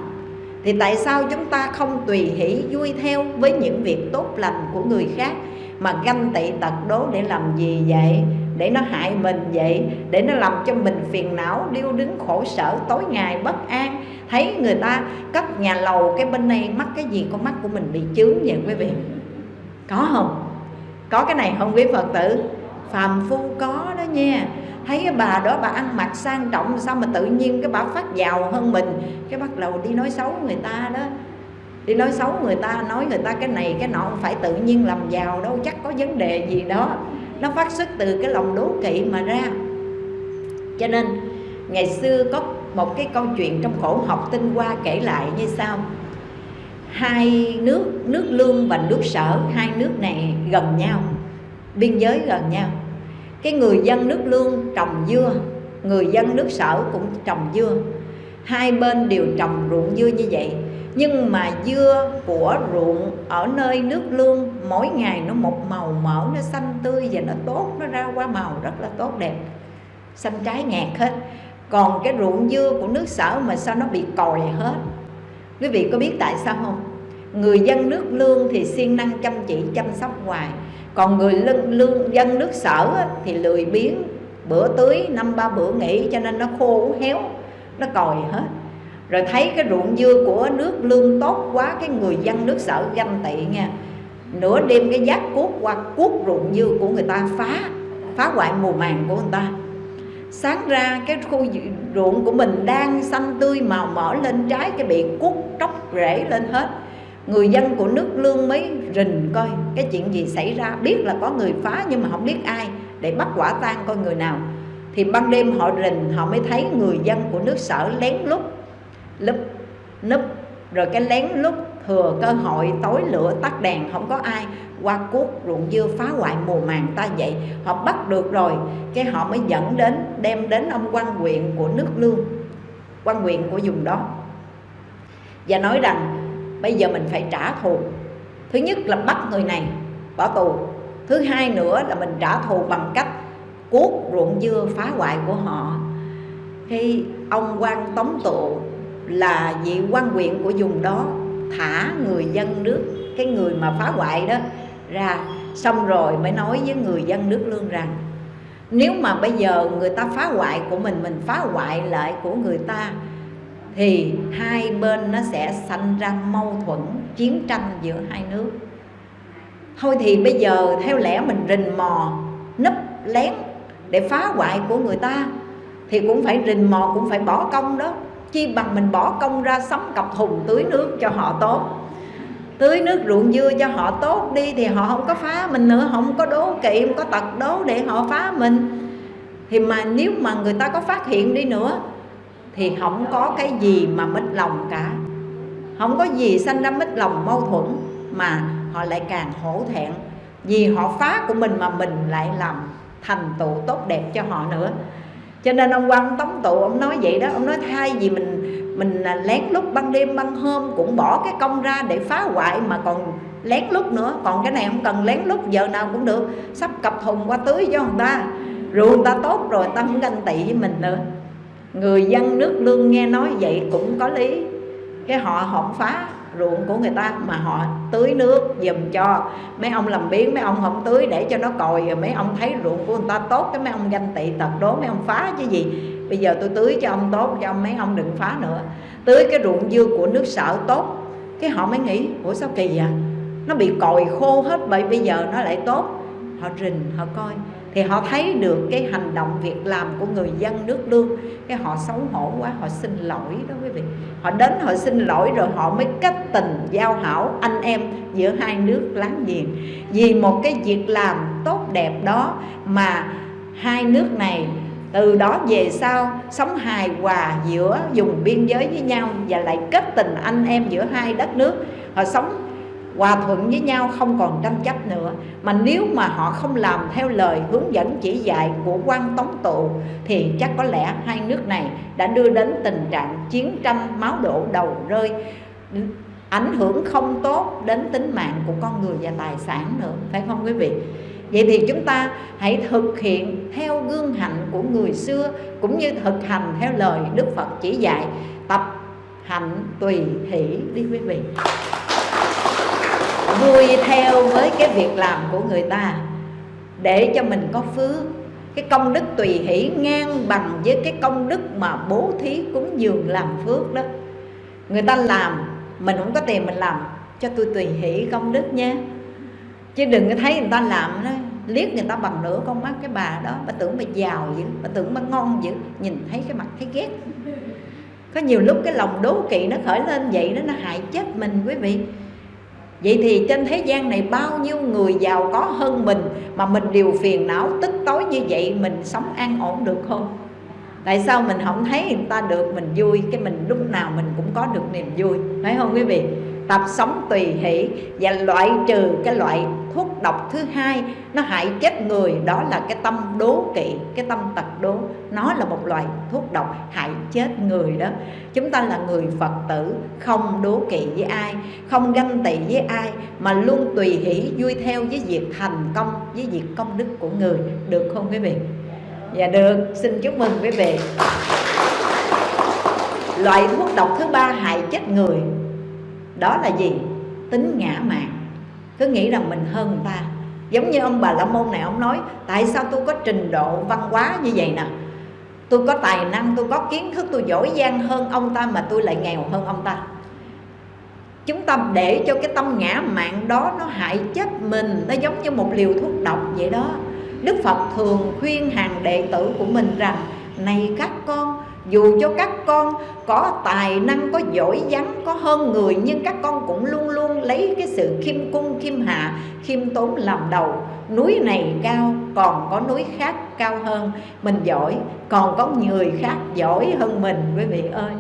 Speaker 1: Thì tại sao chúng ta không tùy hỷ, vui theo với những việc tốt lành của người khác mà ganh tị tật đố để làm gì vậy? Để nó hại mình vậy? Để nó làm cho mình phiền não, điêu đứng, khổ sở, tối ngày bất an? Thấy người ta cất nhà lầu cái bên này mắc cái gì, con mắt của mình bị chướng vậy quý vị? Có không? Có cái này không quý phật tử? Phàm phu có đó nha thấy cái bà đó bà ăn mặc sang trọng, sao mà tự nhiên cái bà phát giàu hơn mình? Cái bắt đầu đi nói xấu người ta đó. Đi nói xấu người ta, nói người ta cái này cái nọ, không phải tự nhiên làm giàu đâu, chắc có vấn đề gì đó. Nó phát xuất từ cái lòng đố kỵ mà ra. Cho nên, ngày xưa có một cái câu chuyện trong khổ học tinh hoa kể lại như sau. Hai nước nước lương và nước sở, hai nước này gần nhau, biên giới gần nhau cái người dân nước lương trồng dưa, người dân nước sở cũng trồng dưa. Hai bên đều trồng ruộng dưa như vậy. Nhưng mà dưa của ruộng ở nơi nước lương, mỗi ngày nó một màu mỡ, nó xanh tươi và nó tốt, nó ra qua màu rất là tốt đẹp. Xanh trái ngạt hết. Còn cái ruộng dưa của nước sở mà sao nó bị còi hết? Quý vị có biết tại sao không? Người dân nước lương thì siêng năng chăm chỉ, chăm sóc hoài còn người lương, lương dân nước sở thì lười biếng. Bữa tưới năm ba bữa nghỉ cho nên nó khô héo nó còi hết. Rồi thấy cái ruộng dưa của nước lương tốt quá cái người dân nước sở ganh tị nha. Nửa đêm cái giác cuốc qua cuốc ruộng dưa của người ta phá phá hoại mùa màng của người ta. Sáng ra cái khu ruộng của mình đang xanh tươi màu mỡ lên trái cái bị cuốc tróc rễ lên hết người dân của nước lương mới rình coi cái chuyện gì xảy ra. Biết là có người phá nhưng mà không biết ai để bắt quả tang coi người nào. Thì ban đêm họ rình, họ mới thấy người dân của nước sở lén lút, lúp, núp. Rồi cái lén lút thừa cơ hội tối lửa tắt đèn, không có ai. Qua cuốc ruộng dưa phá hoại mùa màng ta vậy. Họ bắt được rồi, cái họ mới dẫn đến, đem đến ông quan huyện của nước lương, quan huyện của vùng đó. Và nói rằng bây giờ mình phải trả thù. Thứ nhất là bắt người này, bỏ tù. Thứ hai nữa là mình trả thù bằng cách cuốc ruộng dưa phá hoại của họ. Khi ông quan tống tụ là vị quan huyện của vùng đó, thả người dân nước, cái người mà phá hoại đó, ra. Xong rồi mới nói với người dân nước lương rằng, nếu mà bây giờ người ta phá hoại của mình mình phá hoại lại của người ta thì hai bên nó sẽ sanh ra mâu thuẫn, chiến tranh giữa hai nước. Thôi thì bây giờ theo lẽ mình rình mò, nấp lén để phá hoại của người ta, thì cũng phải rình mò, cũng phải bỏ công đó. Chi bằng mình bỏ công ra sắm cặp thùng tưới nước cho họ tốt. Tưới nước ruộng dưa cho họ tốt đi thì họ không có phá mình nữa không có đố kỵ, không có tật đố để họ phá mình. Thì mà nếu mà người ta có phát hiện đi nữa thì không có cái gì mà mất lòng cả. Không có gì sanh ra mất lòng mâu thuẫn mà họ lại càng hổ thẹn. Vì họ phá của mình mà mình lại làm thành tựu tốt đẹp cho họ nữa. Cho nên ông quan tống tụ ông nói vậy đó, ông nói thay vì mình mình lén lút ban đêm ban hôm cũng bỏ cái công ra để phá hoại mà còn lén lút nữa. Còn cái này không cần lén lút, giờ nào cũng được. Sắp cặp thùng qua tưới cho người ta rượu người ta tốt rồi, ta không ganh tị với mình nữa người dân nước lương nghe nói vậy cũng có lý. Cái họ hỏng phá ruộng của người ta mà họ tưới nước dùm cho. Mấy ông làm biến mấy ông không tưới để cho nó còi rồi mấy ông thấy ruộng của người ta tốt, cái mấy ông ganh tị tật đố, mấy ông phá chứ gì. Bây giờ tôi tưới cho ông tốt, cho ông mấy ông đừng phá nữa. Tưới cái ruộng dưa của nước sở tốt. Cái họ mới nghĩ, ủa sao kỳ vậy? Nó bị còi khô hết vậy bây giờ nó lại tốt. Họ rình, họ coi thì họ thấy được cái hành động việc làm của người dân nước lương. Cái họ xấu hổ quá, họ xin lỗi đó quý vị. Họ đến họ xin lỗi rồi họ mới kết tình, giao hảo anh em giữa hai nước láng giềng. Vì một cái việc làm tốt đẹp đó mà hai nước này từ đó về sau sống hài hòa giữa vùng biên giới với nhau và lại kết tình anh em giữa hai đất nước. Họ sống hòa thuận với nhau không còn tranh chấp nữa. Mà nếu mà họ không làm theo lời hướng dẫn chỉ dạy của quan tống tụ, thì chắc có lẽ hai nước này đã đưa đến tình trạng chiến tranh máu đổ đầu rơi, ảnh hưởng không tốt đến tính mạng của con người và tài sản nữa, phải không quý vị? Vậy thì chúng ta hãy thực hiện theo gương hạnh của người xưa, cũng như thực hành theo lời đức phật chỉ dạy, tập hạnh tùy hỷ đi quý vị vui theo với cái việc làm của người ta. Để cho mình có phước, cái công đức tùy hỷ ngang bằng với cái công đức mà bố thí cúng dường làm phước đó. Người ta làm, mình không có tiền mình làm, cho tôi tùy hỷ công đức nha. Chứ đừng có thấy người ta làm đó, liếc người ta bằng nửa con mắt cái bà đó, bà tưởng bà giàu dữ, bà tưởng bà ngon dữ, nhìn thấy cái mặt thấy ghét. Có nhiều lúc cái lòng đố kỵ nó khởi lên vậy đó, nó hại chết mình quý vị. Vậy thì trên thế gian này bao nhiêu người giàu có hơn mình Mà mình đều phiền não, tức tối như vậy Mình sống an ổn được không? Tại sao mình không thấy người ta được mình vui Cái mình lúc nào mình cũng có được niềm vui, Phải không quý vị? Tập sống tùy hỷ Và loại trừ cái loại thuốc độc thứ hai Nó hại chết người Đó là cái tâm đố kỵ Cái tâm tật đố. Nó là một loại thuốc độc hại chết người đó. Chúng ta là người Phật tử Không đố kỵ với ai Không ganh tị với ai Mà luôn tùy hỷ vui theo với việc thành công Với việc công đức của người. Được không quý vị? Dạ được, xin chúc mừng quý vị. Loại thuốc độc thứ ba hại chết người. Đó là gì? Tính ngã mạn. Cứ nghĩ rằng mình hơn người ta. Giống như ông bà La Môn này ông nói Tại sao tôi có trình độ văn hóa như vậy nè? Tôi có tài năng, tôi có kiến thức, tôi giỏi giang hơn ông ta Mà tôi lại nghèo hơn ông ta. Chúng ta để cho cái tâm ngã mạn đó Nó hại chết mình Nó giống như một liều thuốc độc vậy đó. Đức Phật thường khuyên hàng đệ tử của mình rằng này các con dù cho các con có tài năng, có giỏi vắng có hơn người, nhưng các con cũng luôn luôn lấy cái sự khiêm cung, khiêm hạ, khiêm tốn làm đầu. Núi này cao, còn có núi khác cao hơn. Mình giỏi, còn có người khác giỏi hơn mình, quý vị ơi.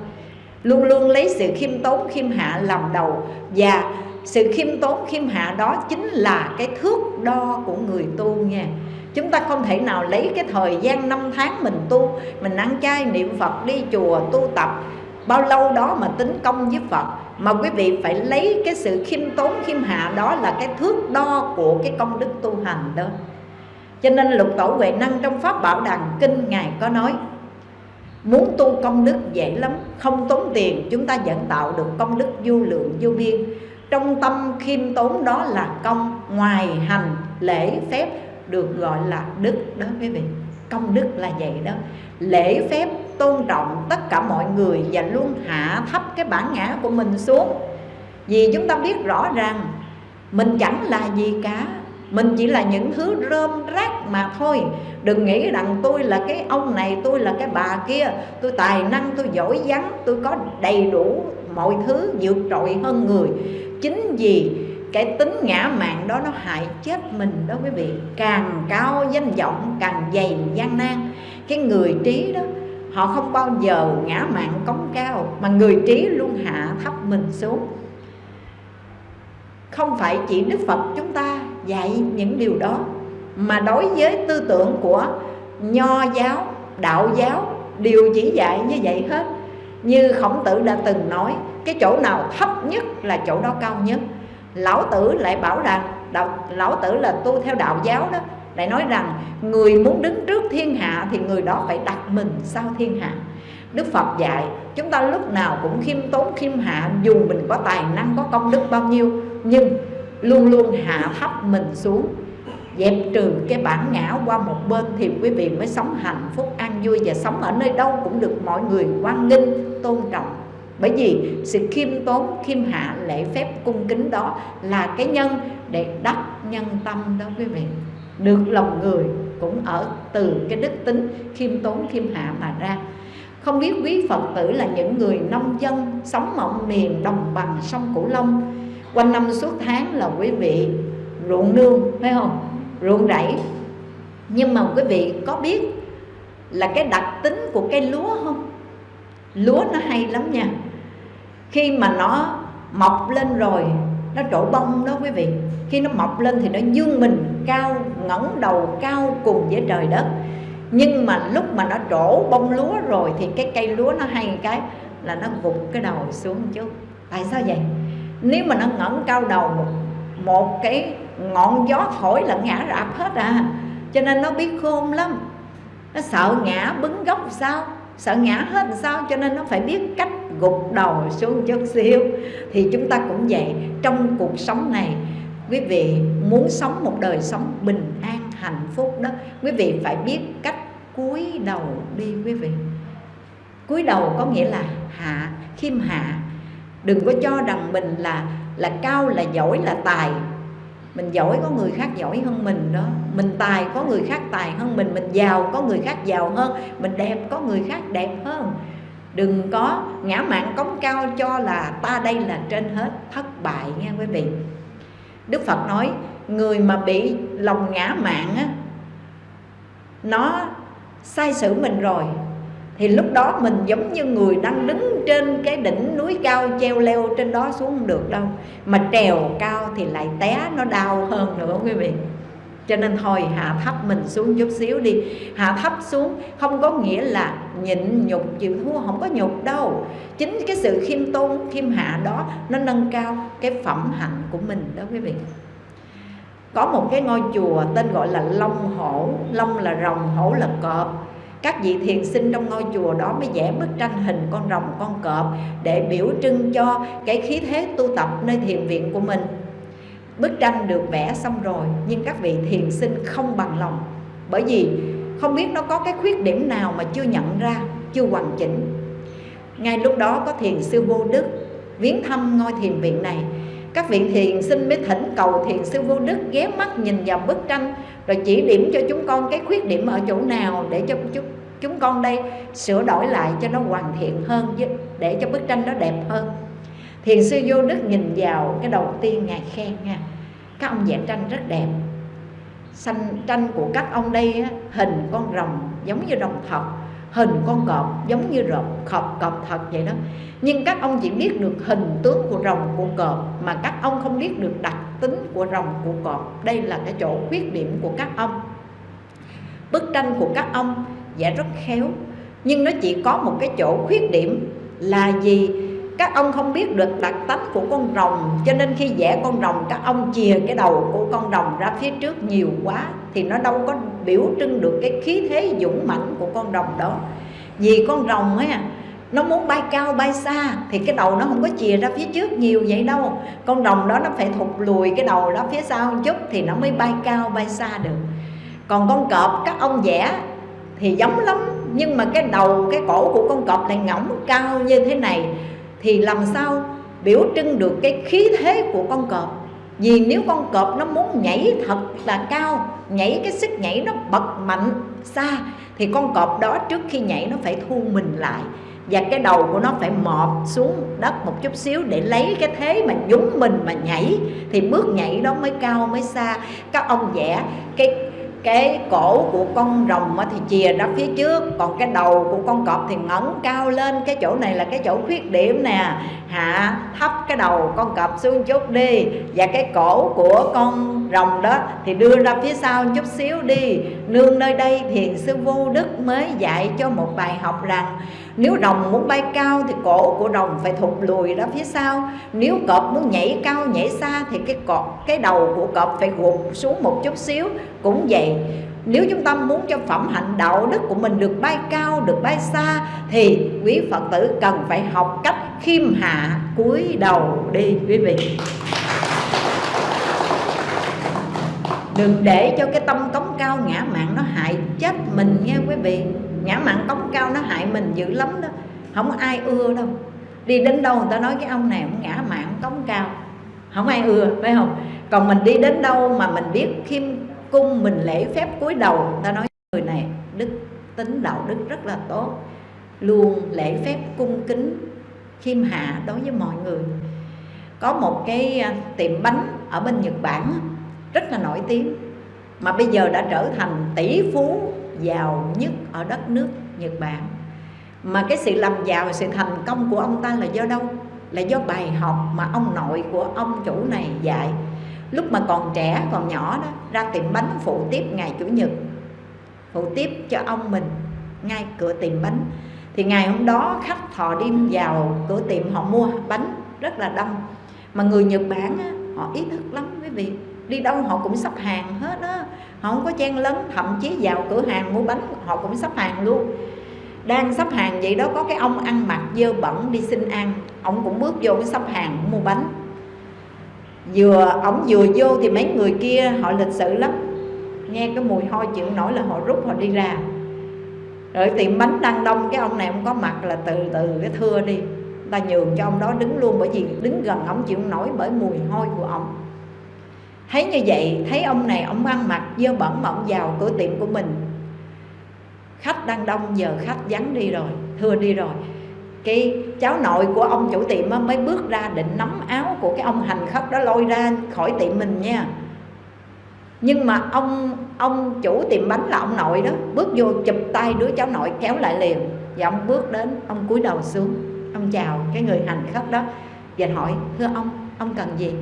Speaker 1: Luôn luôn lấy sự khiêm tốn, khiêm hạ làm đầu. Và sự khiêm tốn, khiêm hạ đó chính là cái thước đo của người tu nha. Chúng ta không thể nào lấy cái thời gian năm tháng mình tu, Mình ăn chay, niệm Phật, đi chùa, tu tập. Bao lâu đó mà tính công với Phật. Mà quý vị phải lấy cái sự khiêm tốn, khiêm hạ Đó là cái thước đo của cái công đức tu hành đó. Cho nên lục tổ Huệ Năng trong Pháp Bảo Đàn Kinh Ngài có nói, Muốn tu công đức dễ lắm, Không tốn tiền, chúng ta vẫn tạo được công đức vô lượng vô biên. Trong tâm khiêm tốn đó là công Ngoài hành, lễ phép được gọi là đức đó quý vị. Công đức là vậy đó. Lễ phép tôn trọng tất cả mọi người và luôn hạ thấp cái bản ngã của mình xuống. Vì chúng ta biết rõ ràng mình chẳng là gì cả. Mình chỉ là những thứ rơm rác mà thôi. Đừng nghĩ rằng tôi là cái ông này Tôi là cái bà kia. Tôi tài năng, tôi giỏi giắng, Tôi có đầy đủ mọi thứ vượt trội hơn người. Chính vì cái tính ngã mạn đó nó hại chết mình đó quý vị. Càng cao danh vọng, càng dày gian nan. Cái người trí đó, họ không bao giờ ngã mạn cống cao, mà người trí luôn hạ thấp mình xuống. Không phải chỉ đức phật chúng ta dạy những điều đó, mà đối với tư tưởng của nho giáo, đạo giáo đều chỉ dạy như vậy hết. Như khổng tử đã từng nói, cái chỗ nào thấp nhất là chỗ đó cao nhất lão tử lại bảo rằng đạo, lão tử là tu theo đạo giáo đó lại nói rằng người muốn đứng trước thiên hạ thì người đó phải đặt mình sau thiên hạ. Đức Phật dạy chúng ta lúc nào cũng khiêm tốn khiêm hạ dù mình có tài năng có công đức bao nhiêu nhưng luôn luôn hạ thấp mình xuống dẹp trừ cái bản ngã qua một bên thì quý vị mới sống hạnh phúc an vui và sống ở nơi đâu cũng được mọi người quan nghênh tôn trọng bởi vì sự khiêm tốn, khiêm hạ, lễ phép, cung kính đó là cái nhân để đắc nhân tâm đó quý vị. Được lòng người cũng ở từ cái đức tính khiêm tốn, khiêm hạ mà ra. Không biết quý Phật tử là những người nông dân sống ở miền, đồng bằng sông Cửu Long, quanh năm suốt tháng là quý vị ruộng nương, phải không? Ruộng rẫy. Nhưng mà quý vị có biết là cái đặc tính của cây lúa không? Lúa nó hay lắm nha khi mà nó mọc lên rồi nó trổ bông đó quý vị. Khi nó mọc lên thì nó dương mình cao ngẩng đầu cao cùng với trời đất. Nhưng mà lúc mà nó trổ bông lúa rồi thì cái cây lúa nó hay cái là nó gục cái đầu xuống chút tại sao vậy? Nếu mà nó ngẩng cao đầu một, một cái ngọn gió thổi là ngã rạp hết à. Cho nên nó biết khôn lắm. Nó sợ ngã bứng gốc sao? Sợ ngã hết sao? Cho nên nó phải biết cách gục đầu xuống chút xíu. Thì chúng ta cũng vậy, trong cuộc sống này, quý vị muốn sống một đời sống bình an, hạnh phúc đó, quý vị phải biết cách cúi đầu đi quý vị. Cúi đầu có nghĩa là hạ, khiêm hạ. Đừng có cho rằng mình là là cao, là giỏi, là tài. Mình giỏi có người khác giỏi hơn mình đó. Mình tài có người khác tài hơn mình. Mình giàu có người khác giàu hơn. Mình đẹp có người khác đẹp hơn đừng có ngã mạng cống cao cho là ta đây là trên hết, thất bại nha quý vị. Đức phật nói, người mà bị lòng ngã mạng á, nó sai sử mình rồi, thì lúc đó mình giống như người đang đứng trên cái đỉnh núi cao treo leo trên đó xuống không được đâu. Mà trèo cao thì lại té, nó đau hơn nữa quý vị cho nên thôi hạ thấp mình xuống chút xíu đi. Hạ thấp xuống không có nghĩa là nhịn nhục chịu thua không có nhục đâu. Chính cái sự khiêm tôn khiêm hạ đó nó nâng cao cái phẩm hạnh của mình đó quý vị. Có một cái ngôi chùa tên gọi là Long Hổ. Long là rồng, hổ là cọp. Các vị thiền sinh trong ngôi chùa đó mới vẽ bức tranh hình con rồng con cọp để biểu trưng cho cái khí thế tu tập nơi thiền viện của mình bức tranh được vẽ xong rồi, nhưng các vị thiền sinh không bằng lòng. Bởi vì không biết nó có cái khuyết điểm nào mà chưa nhận ra, chưa hoàn chỉnh. Ngay lúc đó có thiền sư vô đức viếng thăm ngôi thiền viện này. Các vị thiền sinh mới thỉnh cầu thiền sư vô đức ghé mắt nhìn vào bức tranh, rồi chỉ điểm cho chúng con cái khuyết điểm ở chỗ nào để cho chúng chúng con đây sửa đổi lại cho nó hoàn thiện hơn để cho bức tranh nó đẹp hơn. Thiền sư vô đức nhìn vào cái đầu tiên ngài khen nha các ông vẽ tranh rất đẹp. Xanh tranh của các ông đây hình con rồng giống như rồng thật hình con cọp giống như rồng cọp cọp thật vậy đó. Nhưng các ông chỉ biết được hình tướng của rồng, của cọp mà các ông không biết được đặc tính của rồng, của cọp. Đây là cái chỗ khuyết điểm của các ông. Bức tranh của các ông vẽ rất khéo, nhưng nó chỉ có một cái chỗ khuyết điểm là gì? Các ông không biết được đặc tánh của con rồng. Cho nên khi vẽ con rồng, các ông chìa cái đầu của con rồng ra phía trước nhiều quá, thì nó đâu có biểu trưng được cái khí thế dũng mãnh của con rồng đó. Vì con rồng ấy, nó muốn bay cao, bay xa, thì cái đầu nó không có chìa ra phía trước nhiều vậy đâu. Con rồng đó nó phải thụt lùi cái đầu đó phía sau một chút thì nó mới bay cao, bay xa được. Còn con cọp, các ông vẽ thì giống lắm, nhưng mà cái đầu, cái cổ của con cọp lại ngỗng cao như thế này thì làm sao biểu trưng được cái khí thế của con cọp? Vì nếu con cọp nó muốn nhảy thật là cao, nhảy cái sức nhảy nó bật mạnh xa, thì con cọp đó trước khi nhảy nó phải thu mình lại. Và cái đầu của nó phải mọt xuống đất một chút xíu để lấy cái thế mà nhúng mình mà nhảy. Thì bước nhảy đó mới cao mới xa. Các ông vẽ cái cái cổ của con rồng thì chìa ra phía trước, còn cái đầu của con cọp thì ngẩng cao lên. Cái chỗ này là cái chỗ khuyết điểm nè. Hạ thấp cái đầu con cọp xuống chút đi. Và cái cổ của con rồng đó thì đưa ra phía sau chút xíu đi. Nương nơi đây thiền sư vô đức mới dạy cho một bài học rằng nếu rồng muốn bay cao thì cổ của rồng phải thụt lùi ra phía sau. Nếu cọp muốn nhảy cao nhảy xa thì cái cọp cái đầu của cọp phải gục xuống một chút xíu. Cũng vậy nếu chúng ta muốn cho phẩm hạnh đạo đức của mình được bay cao được bay xa thì quý phật tử cần phải học cách khiêm hạ cúi đầu đi quý vị. Đừng để cho cái tâm cống cao ngã mạng nó hại chết mình nghe quý vị ngã mạng cống cao nó hại mình dữ lắm đó. Không ai ưa đâu. Đi đến đâu người ta nói cái ông này cũng ngã mạng cống cao. Không ai ưa, phải không? Còn mình đi đến đâu mà mình biết khiêm cung, mình lễ phép cúi đầu, người ta nói người này đức tính đạo đức rất là tốt. Luôn lễ phép cung kính, khiêm hạ đối với mọi người. Có một cái à, tiệm bánh ở bên Nhật Bản rất là nổi tiếng. Mà bây giờ đã trở thành tỷ phú giàu nhất ở đất nước Nhật Bản. Mà cái sự làm giàu sự thành công của ông ta là do đâu? Là do bài học mà ông nội của ông chủ này dạy. Lúc mà còn trẻ còn nhỏ đó ra tiệm bánh phụ tiếp ngày chủ nhật phụ tiếp cho ông mình ngay cửa tiệm bánh. Thì ngày hôm đó khách thọ đêm vào cửa tiệm họ mua bánh rất là đông. Mà người Nhật Bản á, họ ý thức lắm quý vị đi đâu họ cũng sắp hàng hết á họ không có chen lấn, thậm chí vào cửa hàng mua bánh họ cũng sắp hàng luôn. Đang sắp hàng vậy đó, có cái ông ăn mặc dơ bẩn đi xin ăn. Ông cũng bước vô cái sắp hàng mua bánh. Vừa ổng vừa vô thì mấy người kia, họ lịch sự lắm. Nghe cái mùi hôi chịu nổi là họ rút họ đi ra. Rồi tiệm bánh đang đông, cái ông này ông có mặt là từ từ cái thưa đi. Ta nhường cho ông đó đứng luôn bởi vì đứng gần ông chịu nổi bởi mùi hôi của ông thấy như vậy, thấy ông này ông ăn mặc dơ bẩn mà vào cửa tiệm của mình. Khách đang đông, giờ khách vắng đi rồi, thưa đi rồi. Cái cháu nội của ông chủ tiệm mới bước ra định nắm áo của cái ông hành khách đó lôi ra khỏi tiệm mình nha. Nhưng mà ông ông chủ tiệm bánh là ông nội đó, bước vô chụp tay đứa cháu nội kéo lại liền. Và ông bước đến, ông cúi đầu xuống, ông chào cái người hành khách đó và hỏi, thưa ông ông cần gì?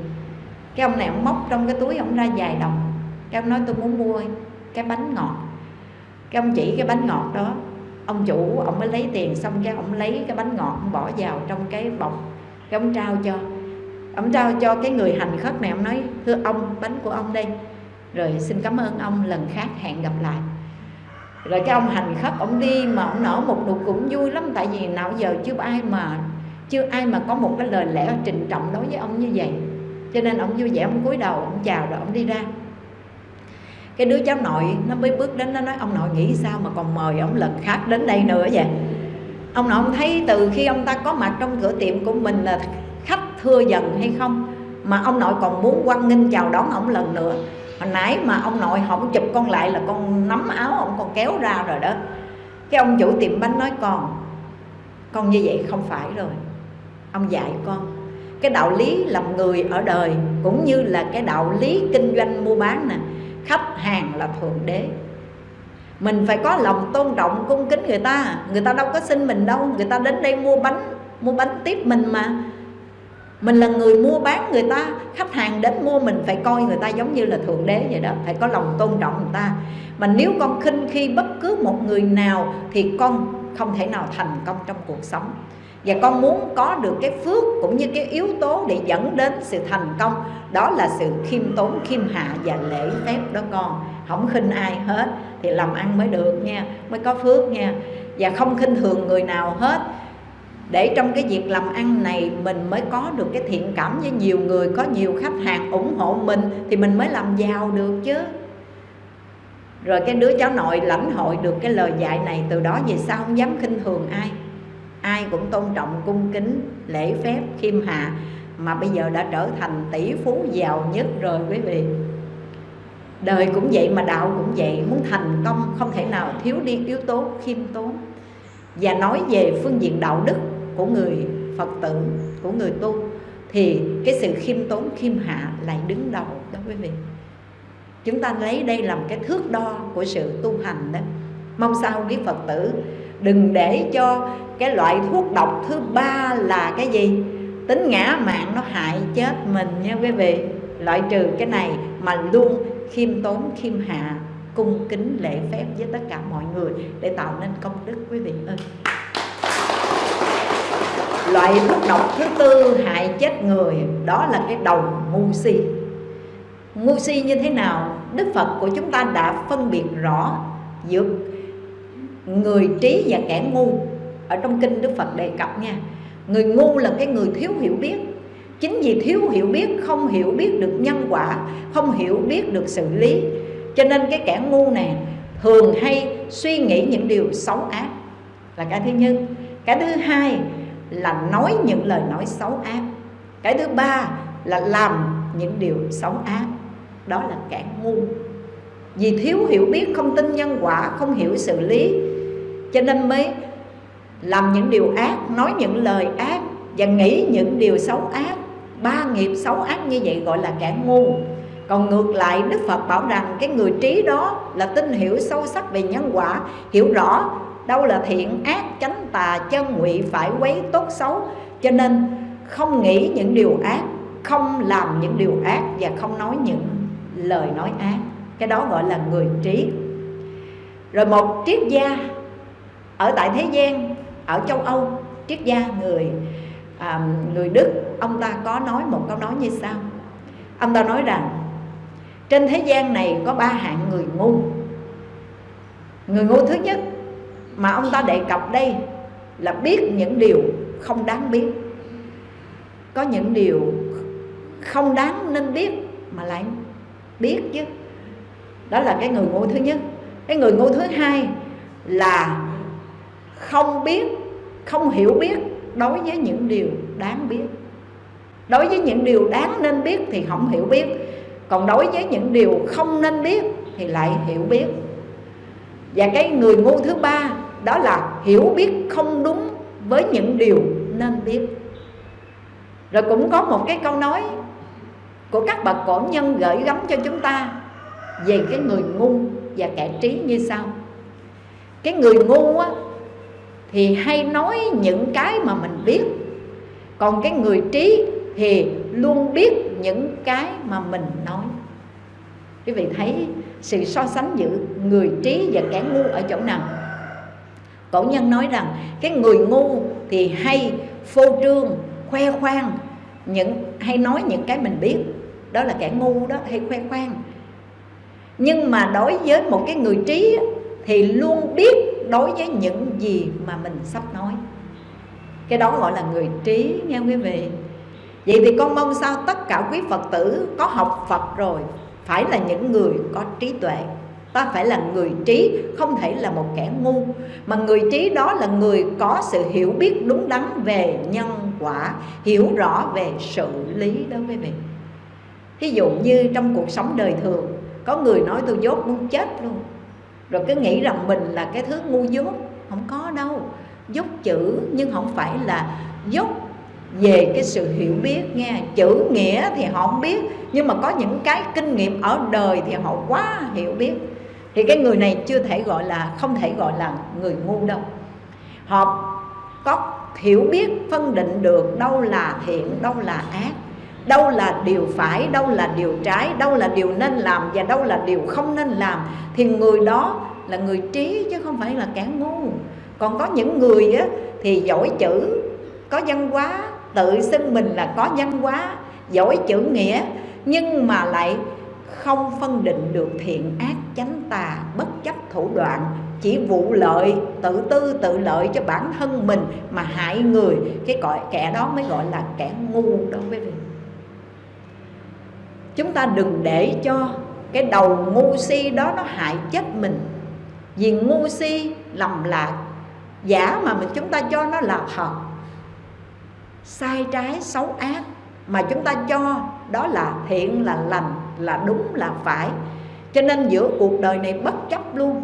Speaker 1: Cái ông này ông móc trong cái túi ông ra vài đồng. Cái ông nói, tôi muốn mua cái bánh ngọt. Cái ông chỉ cái bánh ngọt đó. Ông chủ, ông mới lấy tiền xong cái ông lấy cái bánh ngọt ông bỏ vào trong cái bọc. Cái ông trao cho. Ông trao cho cái người hành khách này, ông nói, thưa ông, bánh của ông đây. Rồi, xin cảm ơn ông, lần khác hẹn gặp lại. Rồi cái ông hành khách ông đi mà ông nở một nụ cũng vui lắm. Tại vì nào giờ chưa ai mà, chưa ai mà có một cái lời lẽ trình trọng đối với ông như vậy cho nên ông vui vẻ, ông cúi đầu, ông chào rồi ông đi ra. Cái đứa cháu nội, nó mới bước đến, nó nói, ông nội nghĩ sao mà còn mời ông lần khác đến đây nữa vậy? Ông nội, ông thấy từ khi ông ta có mặt trong cửa tiệm của mình là khách thưa dần hay không, mà ông nội còn muốn quan nghênh chào đón ông lần nữa. Hồi nãy mà ông nội không chụp con lại là con nắm áo ông còn kéo ra rồi đó. Cái ông chủ tiệm bánh nói, con con như vậy không phải rồi. Ông dạy con cái đạo lý làm người ở đời cũng như là cái đạo lý kinh doanh mua bán nè, khách hàng là thượng đế. Mình phải có lòng tôn trọng, cung kính người ta. Người ta đâu có xin mình đâu, người ta đến đây mua bánh mua bánh tiếp mình mà. Mình là người mua bán người ta, khách hàng đến mua mình phải coi người ta giống như là thượng đế vậy đó, phải có lòng tôn trọng người ta. Mà nếu con khinh khi bất cứ một người nào thì con không thể nào thành công trong cuộc sống và con muốn có được cái phước cũng như cái yếu tố để dẫn đến sự thành công. Đó là sự khiêm tốn, khiêm hạ và lễ phép đó con. Không khinh ai hết, thì làm ăn mới được nha, mới có phước nha. Và không khinh thường người nào hết. Để trong cái việc làm ăn này, mình mới có được cái thiện cảm với nhiều người, có nhiều khách hàng ủng hộ mình, thì mình mới làm giàu được chứ. Rồi cái đứa cháu nội lãnh hội được cái lời dạy này, từ đó về sau không dám khinh thường ai ai cũng tôn trọng cung kính, lễ phép, khiêm hạ, mà bây giờ đã trở thành tỷ phú giàu nhất rồi quý vị. Đời cũng vậy mà đạo cũng vậy, muốn thành công không thể nào thiếu đi yếu tố khiêm tốn. Và nói về phương diện đạo đức của người phật tử, của người tu, thì cái sự khiêm tốn, khiêm hạ lại đứng đầu đó quý vị. Chúng ta lấy đây làm cái thước đo của sự tu hành đó. Mong sao quý phật tử đừng để cho cái loại thuốc độc thứ ba là cái gì? Tính ngã mạng nó hại chết mình nha quý vị. Loại trừ cái này mà luôn khiêm tốn, khiêm hạ, cung kính, lễ phép với tất cả mọi người để tạo nên công đức quý vị ơi. Loại thuốc độc thứ tư hại chết người, đó là cái đầu ngu si. Ngu si như thế nào? Đức phật của chúng ta đã phân biệt rõ giữa người trí và kẻ ngu. Ở trong kinh đức phật đề cập nha, người ngu là cái người thiếu hiểu biết. Chính vì thiếu hiểu biết, không hiểu biết được nhân quả, không hiểu biết được xử lý. Cho nên cái kẻ ngu này thường hay suy nghĩ những điều xấu ác là cái thứ nhất. Cái thứ hai là nói những lời nói xấu ác. Cái thứ ba là làm những điều xấu ác. Đó là kẻ ngu. Vì thiếu hiểu biết, không tin nhân quả, không hiểu xử lý cho nên mới làm những điều ác, nói những lời ác và nghĩ những điều xấu ác. Ba nghiệp xấu ác như vậy gọi là kẻ ngu. Còn ngược lại, Đức Phật bảo rằng cái người trí đó là tin hiểu sâu sắc về nhân quả, Hiểu rõ đâu là thiện ác, chánh tà, chân ngụy phải quấy tốt xấu. Cho nên không nghĩ những điều ác, Không làm những điều ác và không nói những lời nói ác. Cái đó gọi là người trí. Rồi một triết gia ở tại thế gian ở châu Âu triết gia người à, người Đức ông ta có nói một câu nói như sau. Ông ta nói rằng trên thế gian này có ba hạng người ngu. Người ngu thứ nhất mà ông ta đề cập đây là biết những điều không đáng biết. Có những điều không đáng nên biết mà lại biết chứ. Đó là cái người ngu thứ nhất. Cái người ngu thứ hai là không biết không hiểu biết đối với những điều đáng biết. Đối với những điều đáng nên biết thì không hiểu biết. Còn đối với những điều không nên biết thì lại hiểu biết. Và cái người ngu thứ ba đó là hiểu biết không đúng với những điều nên biết. Rồi cũng có một cái câu nói của các bậc cổ nhân gửi gắm cho chúng ta về cái người ngu và kẻ trí như sau. Cái người ngu á, thì hay nói những cái mà mình biết. Còn cái người trí thì luôn biết những cái mà mình nói. Quý vị thấy sự so sánh giữa người trí và kẻ ngu ở chỗ nào? Cổ nhân nói rằng cái người ngu thì hay phô trương, khoe khoang những, hay nói những cái mình biết. Đó là kẻ ngu đó, hay khoe khoang. Nhưng mà đối với một cái người trí thì luôn biết đối với những gì mà mình sắp nói. Cái đó gọi là người trí nha quý vị. Vậy thì con mong sao tất cả quý phật tử có học phật rồi phải là những người có trí tuệ. Ta phải là người trí, không thể là một kẻ ngu. Mà người trí đó là người có sự hiểu biết đúng đắn về nhân quả, hiểu rõ về sự lý đó quý vị. Thí dụ như trong cuộc sống đời thường, có người nói tôi dốt muốn chết luôn rồi cứ nghĩ rằng mình là cái thứ ngu dốt, không có đâu. Dốt chữ, nhưng không phải là dốt về cái sự hiểu biết nghe. Chữ nghĩa thì họ không biết, nhưng mà có những cái kinh nghiệm ở đời thì họ quá hiểu biết. Thì cái người này chưa thể gọi là, không thể gọi là người ngu đâu. Họ có hiểu biết, phân định được đâu là thiện, đâu là ác đâu là điều phải đâu là điều trái đâu là điều nên làm và đâu là điều không nên làm thì người đó là người trí chứ không phải là kẻ ngu. Còn có những người á, thì giỏi chữ có văn hóa tự xưng mình là có văn hóa giỏi chữ nghĩa nhưng mà lại không phân định được thiện ác chánh tà bất chấp thủ đoạn chỉ vụ lợi tự tư tự lợi cho bản thân mình mà hại người. Cái gọi kẻ đó mới gọi là kẻ ngu đối với mình chúng ta đừng để cho cái đầu ngu si đó nó hại chết mình. Vì ngu si lầm lạc, giả mà mình chúng ta cho nó là thật. Sai trái, xấu ác mà chúng ta cho đó là thiện, là lành, là đúng, là phải. Cho nên giữa cuộc đời này bất chấp luôn.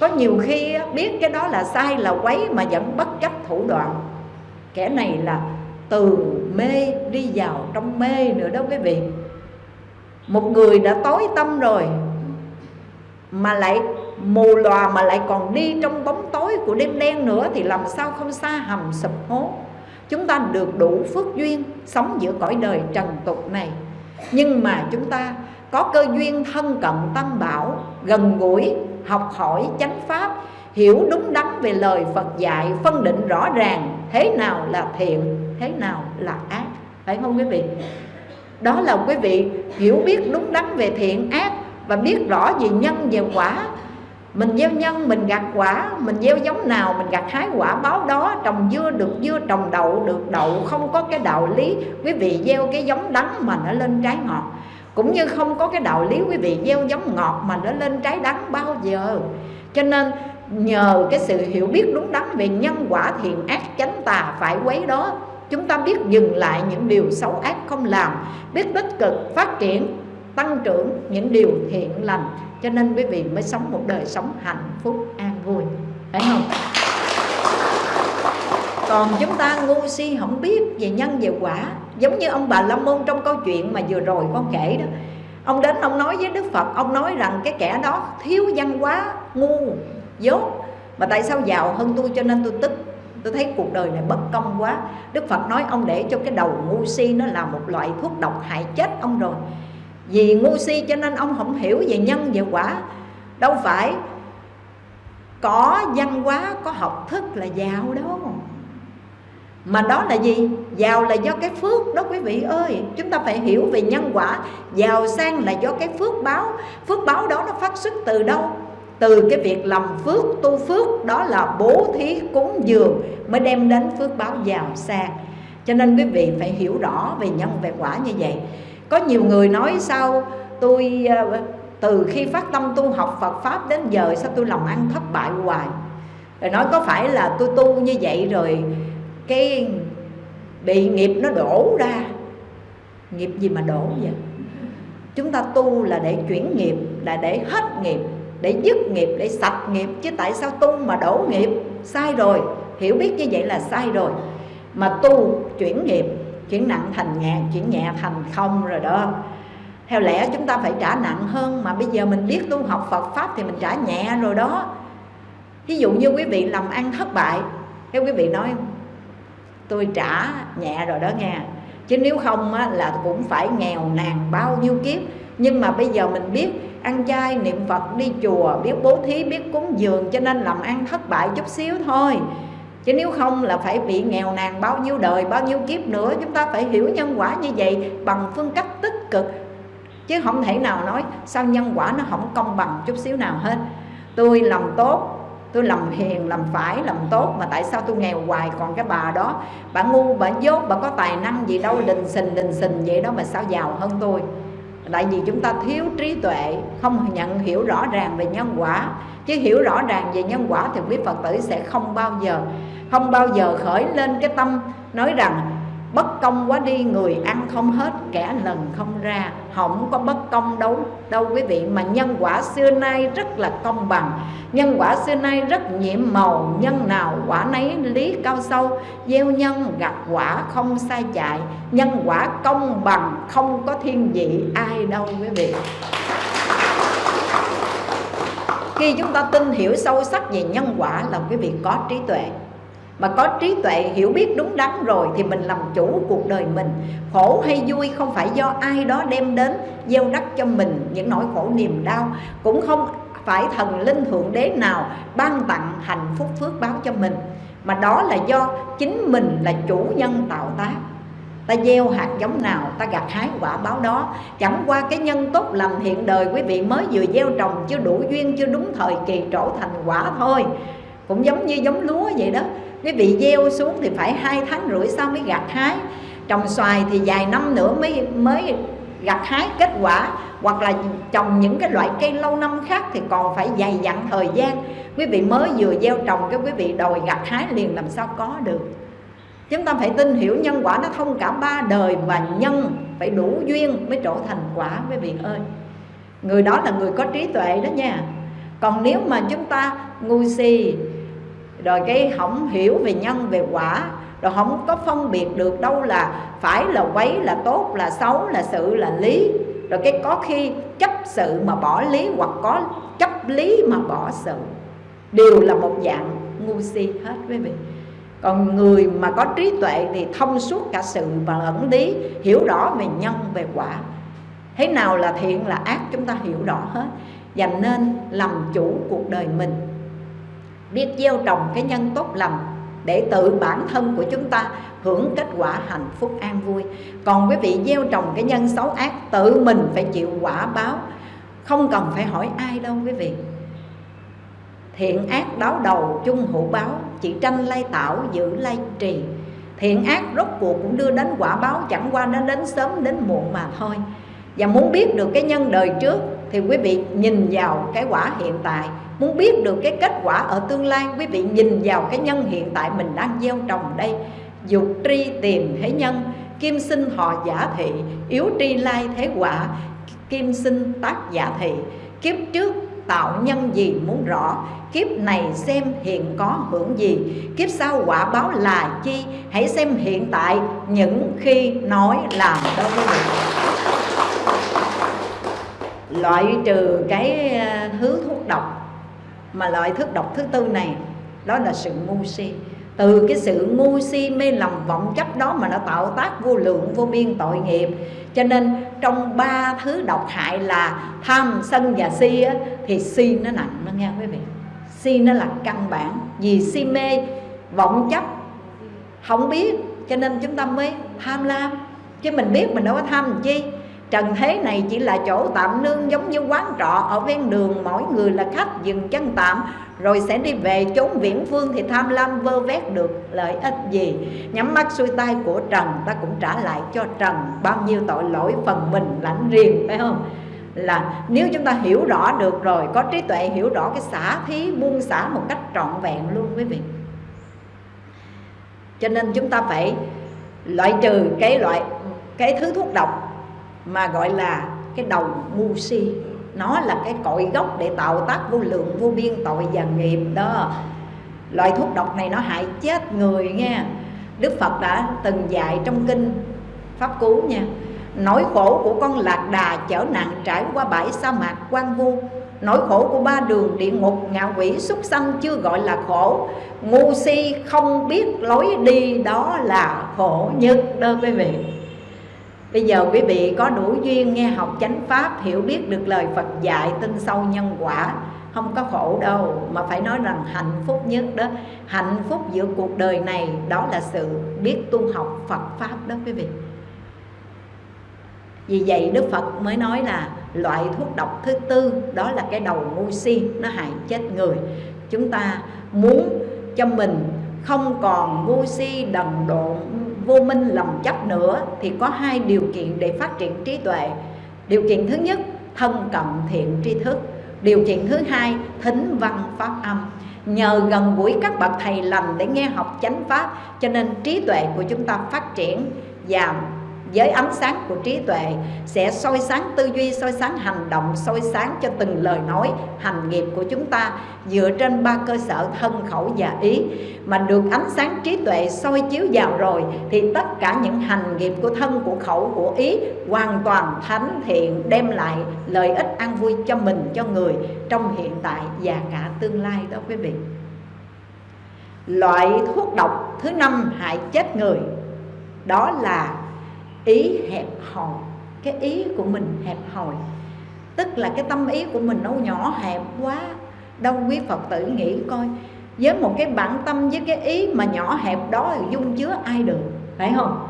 Speaker 1: Có nhiều khi biết cái đó là sai, là quấy mà vẫn bất chấp thủ đoạn. Kẻ này là từ mê đi vào trong mê nữa đó quý vị một người đã tối tâm rồi, mà lại mù lòa mà lại còn đi trong bóng tối của đêm đen nữa thì làm sao không xa hầm sụp hố? Chúng ta được đủ phước duyên sống giữa cõi đời trần tục này. Nhưng mà chúng ta có cơ duyên thân cận tâm bảo, gần gũi, học hỏi chánh pháp, hiểu đúng đắn về lời Phật dạy, phân định rõ ràng thế nào là thiện, thế nào là ác. Phải không quý vị? Đó là quý vị hiểu biết đúng đắn về thiện ác và biết rõ về nhân, về quả. Mình gieo nhân, mình gặt quả, mình gieo giống nào, mình gặt hái quả báo đó, trồng dưa được dưa, trồng đậu được đậu, không có cái đạo lý quý vị gieo cái giống đắng mà nó lên trái ngọt. Cũng như không có cái đạo lý quý vị gieo giống ngọt mà nó lên trái đắng bao giờ. Cho nên, nhờ cái sự hiểu biết đúng đắn về nhân quả, thiện ác, chánh tà, phải quấy đó chúng ta biết dừng lại những điều xấu ác không làm, biết tích cực phát triển, tăng trưởng những điều thiện lành. Cho nên quý vị mới sống một đời sống hạnh phúc, an vui. Phải không? Còn chúng ta ngu si không biết về nhân về quả. Giống như ông bà la môn trong câu chuyện mà vừa rồi con kể đó. Ông đến ông nói với đức phật, ông nói rằng cái kẻ đó thiếu văn hóa, ngu, dốt. Mà tại sao giàu hơn tôi cho nên tôi tức? Tôi thấy cuộc đời này bất công quá. Đức phật nói ông để cho cái đầu ngu si nó là một loại thuốc độc hại chết ông rồi. Vì ngu si cho nên ông không hiểu về nhân, về quả. Đâu phải có văn hóa, có học thức là giàu đâu. Mà đó là gì? Giàu là do cái phước đó quý vị ơi. Chúng ta phải hiểu về nhân quả. Giàu sang là do cái phước báo. Phước báo đó nó phát xuất từ đâu? Từ cái việc làm phước, tu phước, đó là bố thí cúng dường mới đem đến phước báo giàu sang cho nên quý vị phải hiểu rõ về nhân, về quả như vậy. Có nhiều người nói sao tôi ờ, từ khi phát tâm tu học Phật Pháp đến giờ sao tôi làm ăn thất bại hoài? Rồi nói có phải là tôi tu như vậy rồi cái bị nghiệp nó đổ ra? Nghiệp gì mà đổ vậy? Chúng ta tu là để chuyển nghiệp, là để hết nghiệp để dứt nghiệp để sạch nghiệp chứ tại sao tu mà đổ nghiệp? Sai rồi hiểu biết như vậy là sai rồi. Mà tu chuyển nghiệp chuyển nặng thành nhẹ chuyển nhẹ thành không rồi đó. Theo lẽ chúng ta phải trả nặng hơn mà bây giờ mình biết tu học Phật pháp thì mình trả nhẹ rồi đó. Ví dụ như quý vị làm ăn thất bại theo quý vị nói tôi trả nhẹ rồi đó nghe. Chứ nếu không á, là cũng phải nghèo nàn bao nhiêu kiếp nhưng mà bây giờ mình biết ăn chay, niệm phật, đi chùa, biết bố thí, biết cúng dường cho nên làm ăn thất bại chút xíu thôi. Chứ nếu không là phải bị nghèo nàn bao nhiêu đời, bao nhiêu kiếp nữa, chúng ta phải hiểu nhân quả như vậy bằng phương cách tích cực. Chứ không thể nào nói sao nhân quả nó không công bằng chút xíu nào hết. Tôi làm tốt, tôi làm hiền, làm phải, làm tốt, mà tại sao tôi nghèo hoài còn cái bà đó? Bà ngu, bà dốt, bà có tài năng gì đâu, đình xình đình xình vậy đó mà sao giàu hơn tôi? Tại vì chúng ta thiếu trí tuệ, không nhận hiểu rõ ràng về nhân quả. Chứ hiểu rõ ràng về nhân quả thì quý phật tử sẽ không bao giờ, không bao giờ khởi lên cái tâm nói rằng bất công quá đi, người ăn không hết, kẻ lần không ra. Không có bất công đâu đâu quý vị. Mà nhân quả xưa nay rất là công bằng. Nhân quả xưa nay rất nhiệm màu. Nhân nào quả nấy lý cao sâu. Gieo nhân gặt quả không sai chạy. Nhân quả công bằng, không có thiên vị ai đâu quý vị. Khi chúng ta tin hiểu sâu sắc về nhân quả là quý vị có trí tuệ mà có trí tuệ hiểu biết đúng đắn rồi thì mình làm chủ cuộc đời mình. Khổ hay vui không phải do ai đó đem đến, gieo đắc cho mình những nỗi khổ niềm đau. Cũng không phải thần linh thượng đế nào ban tặng hạnh phúc phước báo cho mình. Mà đó là do chính mình là chủ nhân tạo tác. Ta gieo hạt giống nào, ta gặt hái quả báo đó. Chẳng qua cái nhân tốt lành hiện đời, quý vị mới vừa gieo trồng chưa đủ duyên, chưa đúng thời kỳ trổ thành quả thôi. Cũng giống như giống lúa vậy đó quý vị gieo xuống thì phải hai tháng rưỡi sau mới gặt hái. Trồng xoài thì vài năm nữa mới mới gặt hái kết quả. Hoặc là trồng những cái loại cây lâu năm khác thì còn phải dày dặn thời gian. Quý vị mới vừa gieo trồng cái quý vị đòi gặt hái liền làm sao có được. Chúng ta phải tin hiểu nhân quả nó thông cả ba đời và nhân phải đủ duyên mới trổ thành quả, quý vị ơi. Người đó là người có trí tuệ đó nha. Còn nếu mà chúng ta ngu si rồi cái không hiểu về nhân, về quả. Rồi không có phân biệt được đâu là phải là quấy, là tốt, là xấu, là sự, là lý. Rồi cái có khi chấp sự mà bỏ lý hoặc có chấp lý mà bỏ sự. Đều là một dạng ngu si hết quý vị. Còn người mà có trí tuệ thì thông suốt cả sự và ẩn lý, hiểu rõ về nhân, về quả. Thế nào là thiện là ác, chúng ta hiểu rõ hết. Và nên làm chủ cuộc đời mình biết gieo trồng cái nhân tốt lành để tự bản thân của chúng ta hưởng kết quả hạnh phúc an vui. Còn quý vị gieo trồng cái nhân xấu ác, tự mình phải chịu quả báo. Không cần phải hỏi ai đâu quý vị. Thiện ác đáo đầu chung hữu báo, chỉ tranh lai tạo giữ lai trì. Thiện ác rốt cuộc cũng đưa đến quả báo, chẳng qua nó đến sớm đến muộn mà thôi. Và muốn biết được cái nhân đời trước thì quý vị nhìn vào cái quả hiện tại, muốn biết được cái kết quả ở tương lai, quý vị nhìn vào cái nhân hiện tại mình đang gieo trồng đây. Dục tri tìm thế nhân, kim sinh họ giả thị, yếu tri lai thế quả, kim sinh tác giả thị. Kiếp trước tạo nhân gì muốn rõ, kiếp này xem hiện có hưởng gì. Kiếp sau quả báo là chi, hãy xem hiện tại, những khi nói làm đâu quý vị loại trừ cái ờ, thứ thuốc độc mà loại thuốc độc thứ tư này đó là sự ngu si. Từ cái sự ngu si mê lầm vọng chấp đó mà nó tạo tác vô lượng vô biên tội nghiệp. Cho nên trong ba thứ độc hại là tham sân và si á, thì si nó nặng nó nghe quý vị. Si nó là căn bản. Vì si mê vọng chấp không biết. Cho nên chúng ta mới tham lam. Chứ mình biết mình đâu có tham làm chi. Trần thế này chỉ là chỗ tạm nương giống như quán trọ, ở ven đường Mỗi người là khách dừng chân tạm, Rồi sẽ đi về chốn viễn phương thì tham lam vơ vét được lợi ích gì. Nhắm mắt xuôi tay của Trần, ta cũng trả lại cho Trần Bao nhiêu tội lỗi phần mình lãnh riêng, phải không? Là nếu chúng ta hiểu rõ được rồi, có trí tuệ hiểu rõ cái xả thí, buông xả một cách trọn vẹn luôn quý vị. Cho nên chúng ta phải loại trừ cái loại, cái thứ thuốc độc mà gọi là cái đầu ngu si. Nó là cái cội gốc để tạo tác vô lượng, vô biên tội và nghiệp đó. Loại thuốc độc này nó hại chết người nha đức phật đã từng dạy trong kinh pháp cú nha, nỗi khổ của con lạc đà chở nặng trải qua bãi sa mạc quan vu. Nỗi khổ của ba đường địa ngục ngạ quỷ súc sanh chưa gọi là khổ. Ngu si không biết lối đi đó là khổ nhất đó quý vị. Bây giờ quý vị có đủ duyên nghe học chánh pháp, Hiểu biết được lời Phật dạy, tin sâu nhân quả, Không có khổ đâu. Mà phải nói rằng hạnh phúc nhất đó, Hạnh phúc giữa cuộc đời này, Đó là sự biết tu học Phật Pháp đó quý vị. Vì vậy Đức Phật mới nói là Loại thuốc độc thứ tư, Đó là cái đầu ngu si, Nó hại chết người. Chúng ta muốn cho mình không còn ngu si, đần độn vô minh lầm chấp nữa thì có hai điều kiện để phát triển trí tuệ. Điều kiện thứ nhất, thân cận thiện tri thức. Điều kiện thứ hai, thính văn pháp âm. Nhờ gần gũi các bậc thầy lành để nghe học chánh pháp, cho nên trí tuệ của chúng ta phát triển và với ánh sáng của trí tuệ sẽ soi sáng tư duy, soi sáng hành động, soi sáng cho từng lời nói, hành nghiệp của chúng ta dựa trên ba cơ sở thân khẩu và ý mà được ánh sáng trí tuệ soi chiếu vào rồi thì tất cả những hành nghiệp của thân, của khẩu, của ý hoàn toàn thánh thiện đem lại lợi ích an vui cho mình, cho người trong hiện tại và cả tương lai đó quý vị. Loại thuốc độc thứ năm hại chết người đó là ý hẹp hòi. Cái ý của mình hẹp hòi. Tức là cái tâm ý của mình nó nhỏ hẹp quá. Đâu quý phật tử nghĩ coi, với một cái bản tâm, với cái ý mà nhỏ hẹp đó thì dung chứa ai được, phải không?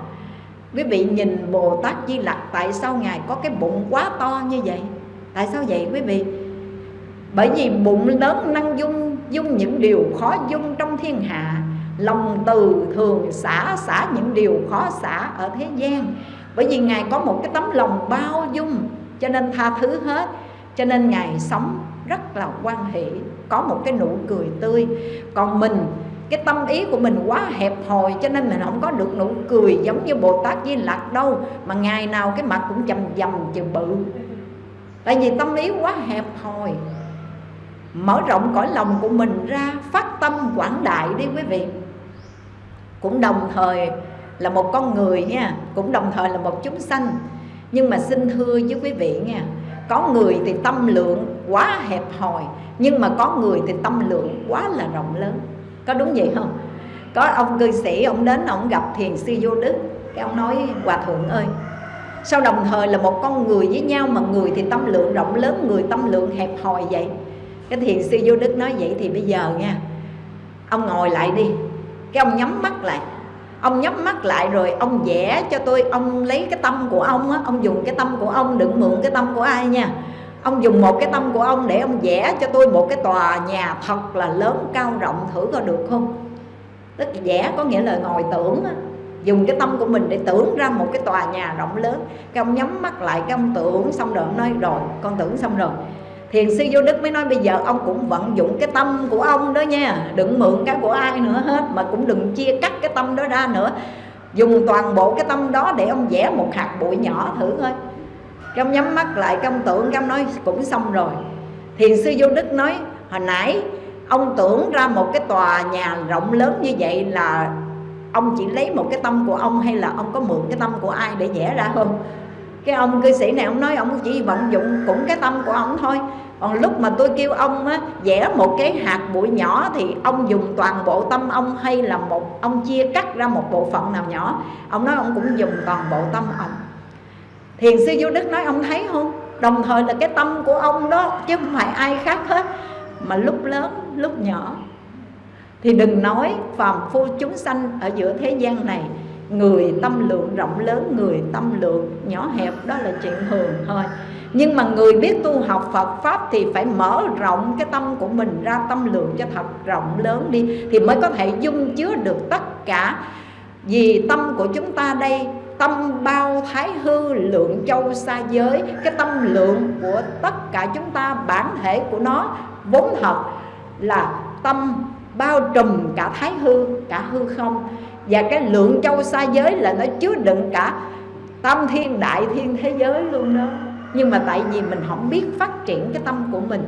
Speaker 1: Quý vị nhìn bồ tát di lặc, tại sao ngài có cái bụng quá to như vậy? Tại sao vậy quý vị? Bởi vì bụng lớn năng dung dung những điều khó dung trong thiên hạ lòng từ thường xả xả những điều khó xả ở thế gian. Bởi vì ngài có một cái tấm lòng bao dung, cho nên tha thứ hết. Cho nên ngài sống rất là quan hệ, có một cái nụ cười tươi. Còn mình, cái tâm ý của mình quá hẹp hòi, cho nên mình không có được nụ cười giống như bồ tát di lặc đâu, mà ngày nào cái mặt cũng chầm dầm chừ bự. Tại vì tâm ý quá hẹp hòi. Mở rộng cõi lòng của mình ra, phát tâm quảng đại đi quý vị cũng đồng thời là một con người nha, cũng đồng thời là một chúng sanh. Nhưng mà xin thưa với quý vị nha, có người thì tâm lượng quá hẹp hòi, nhưng mà có người thì tâm lượng quá là rộng lớn. Có đúng vậy không? Có ông cư sĩ, ông đến ông gặp thiền sư vô đức, cái ông nói, hòa thượng ơi. Sao đồng thời là một con người với nhau mà người thì tâm lượng rộng lớn, người tâm lượng hẹp hòi vậy? Cái thiền sư vô đức nói vậy thì bây giờ nha, ông ngồi lại đi cái ông nhắm mắt lại. Ông nhắm mắt lại rồi ông vẽ cho tôi. Ông lấy cái tâm của ông á, ông dùng cái tâm của ông, đừng mượn cái tâm của ai nha. Ông dùng một cái tâm của ông để ông vẽ cho tôi một cái tòa nhà thật là lớn, cao rộng, thử coi được không? Tức vẽ có nghĩa là ngồi tưởng á, dùng cái tâm của mình để tưởng ra một cái tòa nhà rộng lớn. Cái ông nhắm mắt lại, cái ông tưởng xong rồi ông nói, rồi, con tưởng xong rồi thiền sư vô đức mới nói, bây giờ ông cũng vận dụng cái tâm của ông đó nha, đừng mượn cái của ai nữa hết, mà cũng đừng chia cắt cái tâm đó ra nữa. Dùng toàn bộ cái tâm đó để ông vẽ một hạt bụi nhỏ thử thôi cái ông nhắm mắt lại cái ông tưởng cái ông nói, cũng xong rồi. Thiền sư vô đức nói, hồi nãy ông tưởng ra một cái tòa nhà rộng lớn như vậy là ông chỉ lấy một cái tâm của ông hay là ông có mượn cái tâm của ai để vẽ ra không? Cái ông cư sĩ này ông nói ông chỉ vận dụng cũng cái tâm của ông thôi. Còn lúc mà tôi kêu ông á, vẽ một cái hạt bụi nhỏ thì ông dùng toàn bộ tâm ông hay là một ông chia cắt ra một bộ phận nào nhỏ? Ông nói ông cũng dùng toàn bộ tâm ông. Thiền sư vô đức nói ông thấy không? Đồng thời là cái tâm của ông đó chứ không phải ai khác hết. Mà lúc lớn lúc nhỏ thì đừng nói phàm phu chúng sanh ở giữa thế gian này người tâm lượng rộng lớn người tâm lượng nhỏ hẹp đó là chuyện thường thôi. Nhưng mà người biết tu học Phật Pháp thì phải mở rộng cái tâm của mình ra tâm lượng cho thật rộng lớn đi Thì mới có thể dung chứa được tất cả. Vì tâm của chúng ta đây Tâm bao thái hư lượng châu xa giới Cái tâm lượng của tất cả chúng ta bản thể của nó Vốn thật là tâm bao trùm cả thái hư, cả hư không. Và cái lượng châu xa giới là nó chứa đựng cả tâm thiên, đại thiên thế giới luôn đó. Nhưng mà tại vì mình không biết phát triển cái tâm của mình,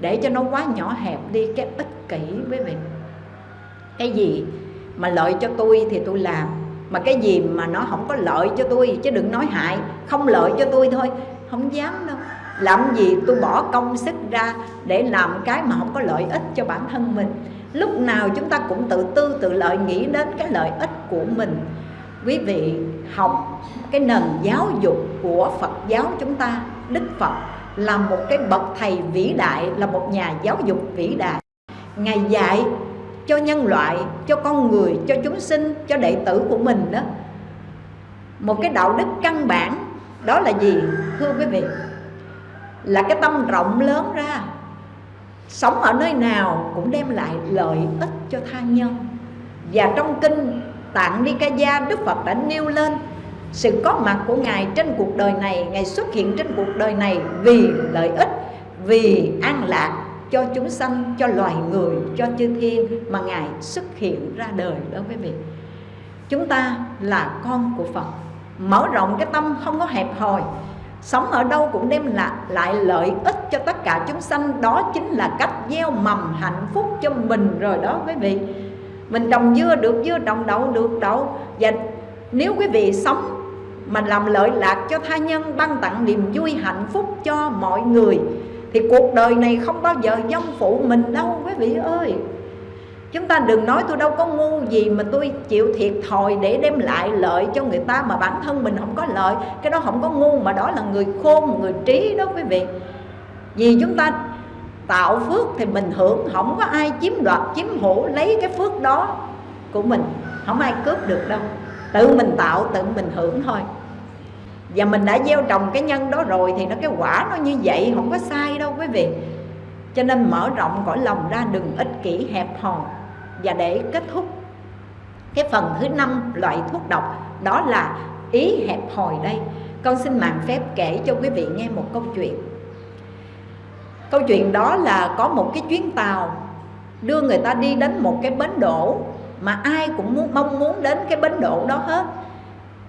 Speaker 1: để cho nó quá nhỏ hẹp đi, cái ích kỷ với mình. Cái gì mà lợi cho tôi thì tôi làm, mà cái gì mà nó không có lợi cho tôi chứ đừng nói hại, không lợi cho tôi thôi, không dám đâu. Làm gì tôi bỏ công sức ra để làm cái mà không có lợi ích cho bản thân mình lúc nào chúng ta cũng tự tư tự lợi nghĩ đến cái lợi ích của mình. Quý vị học cái nền giáo dục của Phật giáo chúng ta Đức Phật là một cái bậc thầy vĩ đại là một nhà giáo dục vĩ đại. Ngài dạy cho nhân loại, cho con người, cho chúng sinh, cho đệ tử của mình đó. Một cái đạo đức căn bản đó là gì? Thưa quý vị? Là cái tâm rộng lớn ra. Sống ở nơi nào cũng đem lại lợi ích cho tha nhân. Và trong kinh Tạng Nikaya Đức Phật đã nêu lên, sự có mặt của Ngài trên cuộc đời này, Ngài xuất hiện trên cuộc đời này vì lợi ích, Vì an lạc cho chúng sanh, cho loài người, cho chư thiên mà ngài xuất hiện ra đời đó quý vị. Chúng ta là con của phật. Mở rộng cái tâm không có hẹp hòi sống ở đâu cũng đem lại, lại lợi ích cho tất cả chúng sanh. Đó chính là cách gieo mầm hạnh phúc cho mình rồi đó quý vị. Mình trồng dưa được dưa trồng đậu được đậu. Và nếu quý vị sống mà làm lợi lạc cho tha nhân ban tặng niềm vui hạnh phúc cho mọi người thì cuộc đời này không bao giờ dông phụ mình đâu quý vị ơi. Chúng ta đừng nói tôi đâu có ngu gì mà tôi chịu thiệt thòi để đem lại lợi cho người ta mà bản thân mình không có lợi. Cái đó không có ngu mà đó là người khôn, người trí đó quý vị. Vì chúng ta tạo phước thì mình hưởng Không có ai chiếm đoạt, chiếm hữu lấy cái phước đó của mình. Không ai cướp được đâu. Tự mình tạo, tự mình hưởng thôi. Và mình đã gieo trồng cái nhân đó rồi Thì nó cái quả nó như vậy Không có sai đâu quý vị. Cho nên mở rộng cõi lòng ra đừng ích kỷ hẹp hòi và để kết thúc cái phần thứ năm loại thuốc độc, đó là ý hẹp hòi đây. Con xin mạng phép kể cho quý vị nghe một câu chuyện. Câu chuyện đó là có một cái chuyến tàu đưa người ta đi đến một cái bến đổ mà ai cũng muốn, mong muốn đến cái bến đổ đó hết.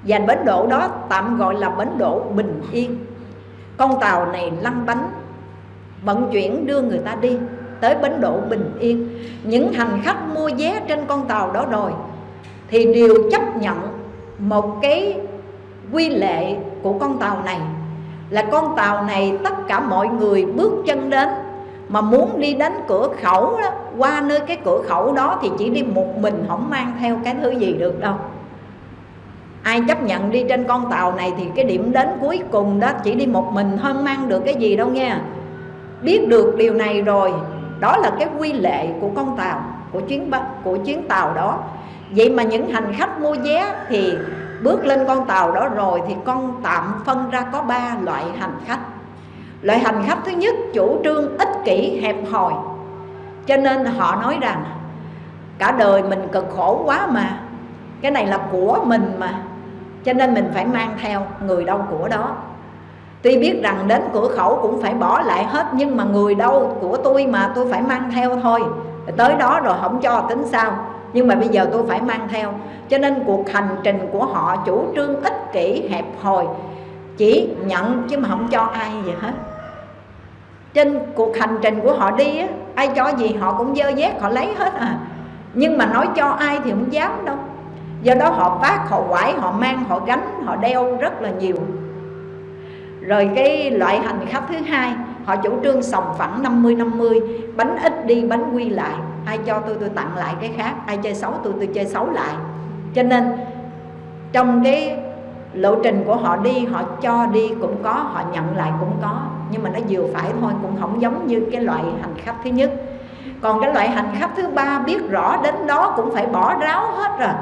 Speaker 1: Và bến đổ đó tạm gọi là bến đổ bình yên. Con tàu này lăn bánh, vận chuyển đưa người ta đi tới bến đỗ bình yên. Những hành khách mua vé trên con tàu đó rồi thì đều chấp nhận một cái quy lệ của con tàu này. Là con tàu này tất cả mọi người bước chân đến mà muốn đi đến cửa khẩu đó, qua nơi cái cửa khẩu đó thì chỉ đi một mình không mang theo cái thứ gì được đâu. Ai chấp nhận đi trên con tàu này thì cái điểm đến cuối cùng đó chỉ đi một mình không mang được cái gì đâu nha. Biết được điều này rồi đó là cái quy lệ của con tàu, của chuyến của chuyến tàu đó. Vậy mà những hành khách mua vé thì bước lên con tàu đó rồi thì con tạm phân ra có ba loại hành khách. Loại hành khách thứ nhất chủ trương ích kỷ, hẹp hòi. Cho nên họ nói rằng, cả đời mình cực khổ quá mà. Cái này là của mình mà. Cho nên mình phải mang theo người đâu của đó. Tuy biết rằng đến cửa khẩu cũng phải bỏ lại hết Nhưng mà người đâu của tôi mà tôi phải mang theo thôi. Tới đó rồi không cho tính sao. Nhưng mà bây giờ tôi phải mang theo. Cho nên cuộc hành trình của họ chủ trương ích kỷ hẹp hòi. Chỉ nhận chứ mà không cho ai gì hết. Trên cuộc hành trình của họ đi á, Ai cho gì họ cũng dơ dét họ lấy hết à. Nhưng mà nói cho ai thì không dám đâu. Do đó họ phát, họ quải, họ mang, họ gánh, họ đeo rất là nhiều rồi cái loại hành khách thứ hai, họ chủ trương sòng phẳng 50 50 bánh ít đi, bánh quy lại. Ai cho tôi tôi tặng lại cái khác, ai chơi xấu tôi tôi chơi xấu lại. Cho nên, trong cái lộ trình của họ đi, họ cho đi cũng có, họ nhận lại cũng có. Nhưng mà nó vừa phải thôi, cũng không giống như cái loại hành khách thứ nhất. Còn cái loại hành khách thứ ba biết rõ đến đó cũng phải bỏ ráo hết rồi.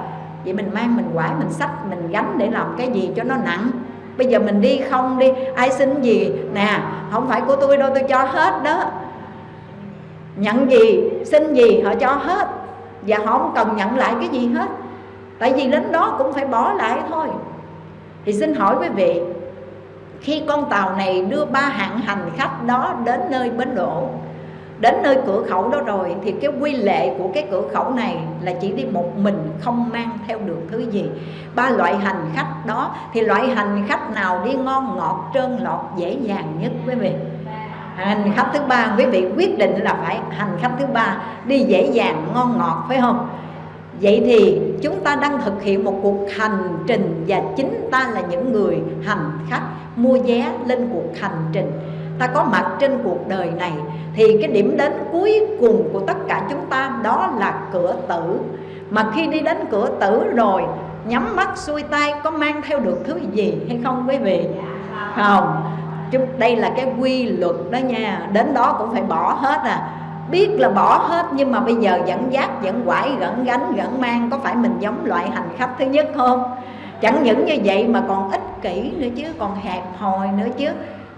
Speaker 1: Vậy mình mang, mình quải, mình sách mình gánh để làm cái gì cho nó nặng bây giờ mình đi không đi, ai xin gì? Nè, không phải của tôi đâu, tôi cho hết đó. Nhận gì, xin gì, họ cho hết. Và họ không cần nhận lại cái gì hết. Tại vì đến đó cũng phải bỏ lại thôi. Thì xin hỏi quý vị, khi con tàu này đưa ba hạng hành khách đó đến nơi bến đỗ đến nơi cửa khẩu đó rồi thì cái quy lệ của cái cửa khẩu này là chỉ đi một mình, không mang theo được thứ gì. Ba loại hành khách đó, thì loại hành khách nào đi ngon, ngọt, trơn lọt, dễ dàng nhất quý vị? Hành khách thứ ba, quý vị quyết định là phải hành khách thứ ba đi dễ dàng, ngon, ngọt, phải không? Vậy thì chúng ta đang thực hiện một cuộc hành trình và chính ta là những người hành khách mua vé lên cuộc hành trình ta có mặt trên cuộc đời này. Thì cái điểm đến cuối cùng của tất cả chúng ta, đó là cửa tử. Mà khi đi đến cửa tử rồi, nhắm mắt xuôi tay có mang theo được thứ gì hay không quý vị? Không. Chúng, đây là cái quy luật đó nha. Đến đó cũng phải bỏ hết à. Biết là bỏ hết nhưng mà bây giờ dẫn giác dẫn quải gẫn gánh gẫn mang. Có phải mình giống loại hành khách thứ nhất không? Chẳng những như vậy mà còn ích kỷ nữa chứ, còn hẹp hòi nữa chứ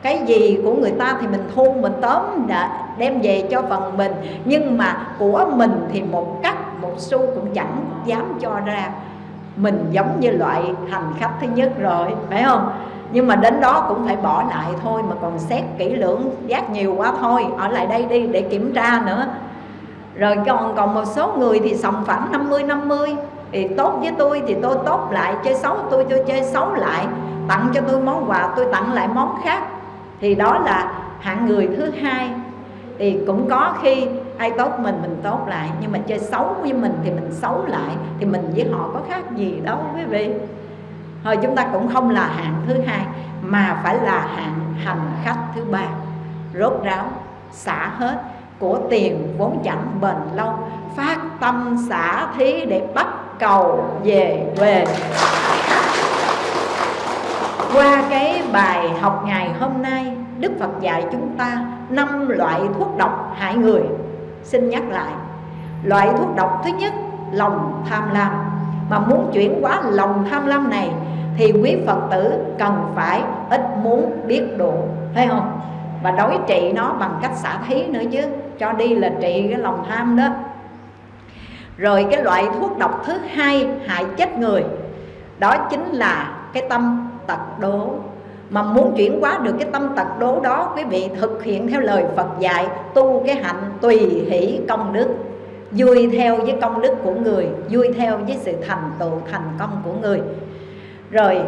Speaker 1: cái gì của người ta thì mình thu, mình tóm đã đem về cho phần mình. Nhưng mà của mình thì một cắt một xu cũng chẳng dám cho ra. Mình giống như loại hành khách thứ nhất rồi, phải không? Nhưng mà đến đó cũng phải bỏ lại thôi, mà còn xét kỹ lưỡng, giác nhiều quá thôi. Ở lại đây đi, để kiểm tra nữa. Rồi còn còn một số người thì sòng phẳng 50 50 thì tốt với tôi thì tôi tốt lại, chơi xấu tôi tôi chơi xấu lại. Tặng cho tôi món quà, tôi tặng lại món khác thì đó là hạng người thứ hai. Thì cũng có khi ai tốt mình mình tốt lại, nhưng mà chơi xấu với mình thì mình xấu lại, thì mình với họ có khác gì đâu, quý vị. Thôi chúng ta cũng không là hạng thứ hai, mà phải là hạng hành khách thứ ba. Rốt ráo, xả hết của tiền vốn chẳng bền lâu, phát tâm xả thí để bắt cầu về về qua cái bài học ngày hôm nay, Đức Phật dạy chúng ta năm loại thuốc độc hại người. Xin nhắc lại, Loại thuốc độc thứ nhất, lòng tham lam. Mà muốn chuyển hóa lòng tham lam này, Thì quý Phật tử cần phải ít muốn biết độ Thấy không? Và đối trị nó bằng cách xả thí nữa chứ, Cho đi là trị cái lòng tham đó. Rồi cái loại thuốc độc thứ hai hại chết người, Đó chính là cái tâm tật đố. Mà muốn chuyển hóa được cái tâm tật đố đó, quý vị thực hiện theo lời Phật dạy, tu cái hạnh tùy hỷ công đức. Vui theo với công đức của người, vui theo với sự thành tựu thành công của người. Rồi,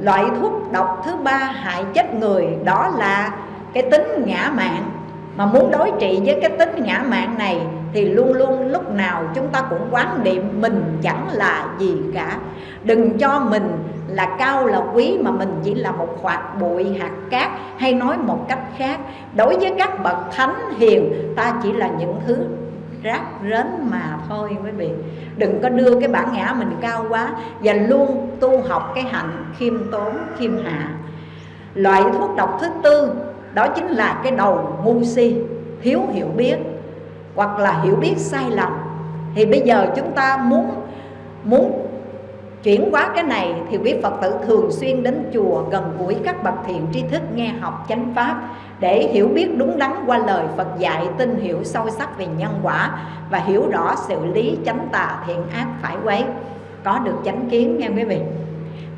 Speaker 1: loại thuốc độc thứ ba hại chết người, đó là cái tính ngã mạn. Mà muốn đối trị với cái tính ngã mạn này thì luôn luôn lúc nào chúng ta cũng quán niệm mình chẳng là gì cả. Đừng cho mình là cao là quý mà mình chỉ là một hoạt bụi, hạt cát hay nói một cách khác. Đối với các bậc thánh hiền, ta chỉ là những thứ rác rến mà thôi quý vị. Đừng có đưa cái bản ngã mình cao quá và luôn tu học cái hạnh khiêm tốn, khiêm hạ. Loại thuốc độc thứ tư, đó chính là cái đầu ngu si, thiếu hiểu biết hoặc là hiểu biết sai lầm, thì bây giờ chúng ta muốn muốn chuyển hóa cái này thì quý Phật tử thường xuyên đến chùa gần gũi các bậc thiện tri thức nghe học chánh pháp để hiểu biết đúng đắn qua lời Phật dạy, tin hiểu sâu sắc về nhân quả và hiểu rõ sự lý chánh tà thiện ác phải quấy. Có được chánh kiến nghe quý vị.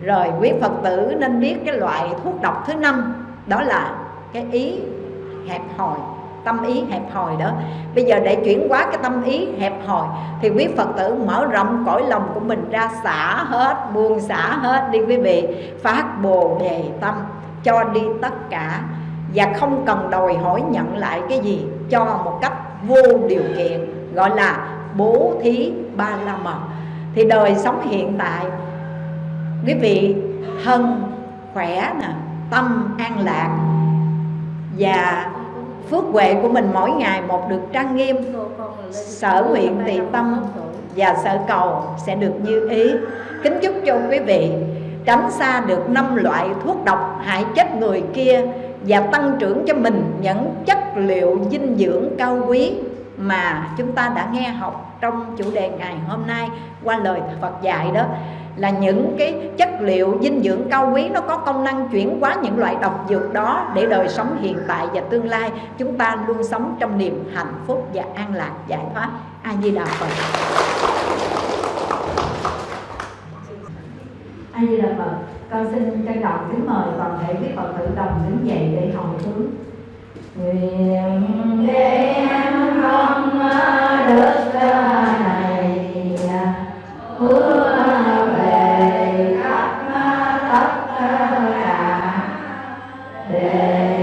Speaker 1: Rồi quý Phật tử nên biết cái loại thuốc độc thứ năm, đó là cái ý hẹp hòi tâm ý hẹp hòi đó. Bây giờ để chuyển hóa cái tâm ý hẹp hòi thì quý phật tử mở rộng cõi lòng của mình ra xả hết, buông xả hết đi quý vị. Phát bồ đề tâm cho đi tất cả. Và không cần đòi hỏi nhận lại cái gì, cho một cách vô điều kiện, gọi là bố thí ba la mật. Thì đời sống hiện tại, quý vị thân, khỏe nè, tâm an lạc và phước huệ của mình mỗi ngày một được trang nghiêm. Sở nguyện tỳ tâm và sở cầu sẽ được như ý. Kính chúc cho quý vị tránh xa được năm loại thuốc độc hại chết người kia và tăng trưởng cho mình những chất liệu dinh dưỡng cao quý mà chúng ta đã nghe học trong chủ đề ngày hôm nay qua lời Phật dạy đó là những cái chất liệu dinh dưỡng cao quý nó có công năng chuyển hóa những loại độc dược đó để đời sống hiện tại và tương lai. Chúng ta luôn sống trong niềm hạnh phúc và an lạc. Giải thoát. A di đà phật. A di đà phật. Con xin trân trọng kính mời toàn thể quý phật tử đồng đứng dậy để hồng hướng nguyện để an không ờ, được ca đà đề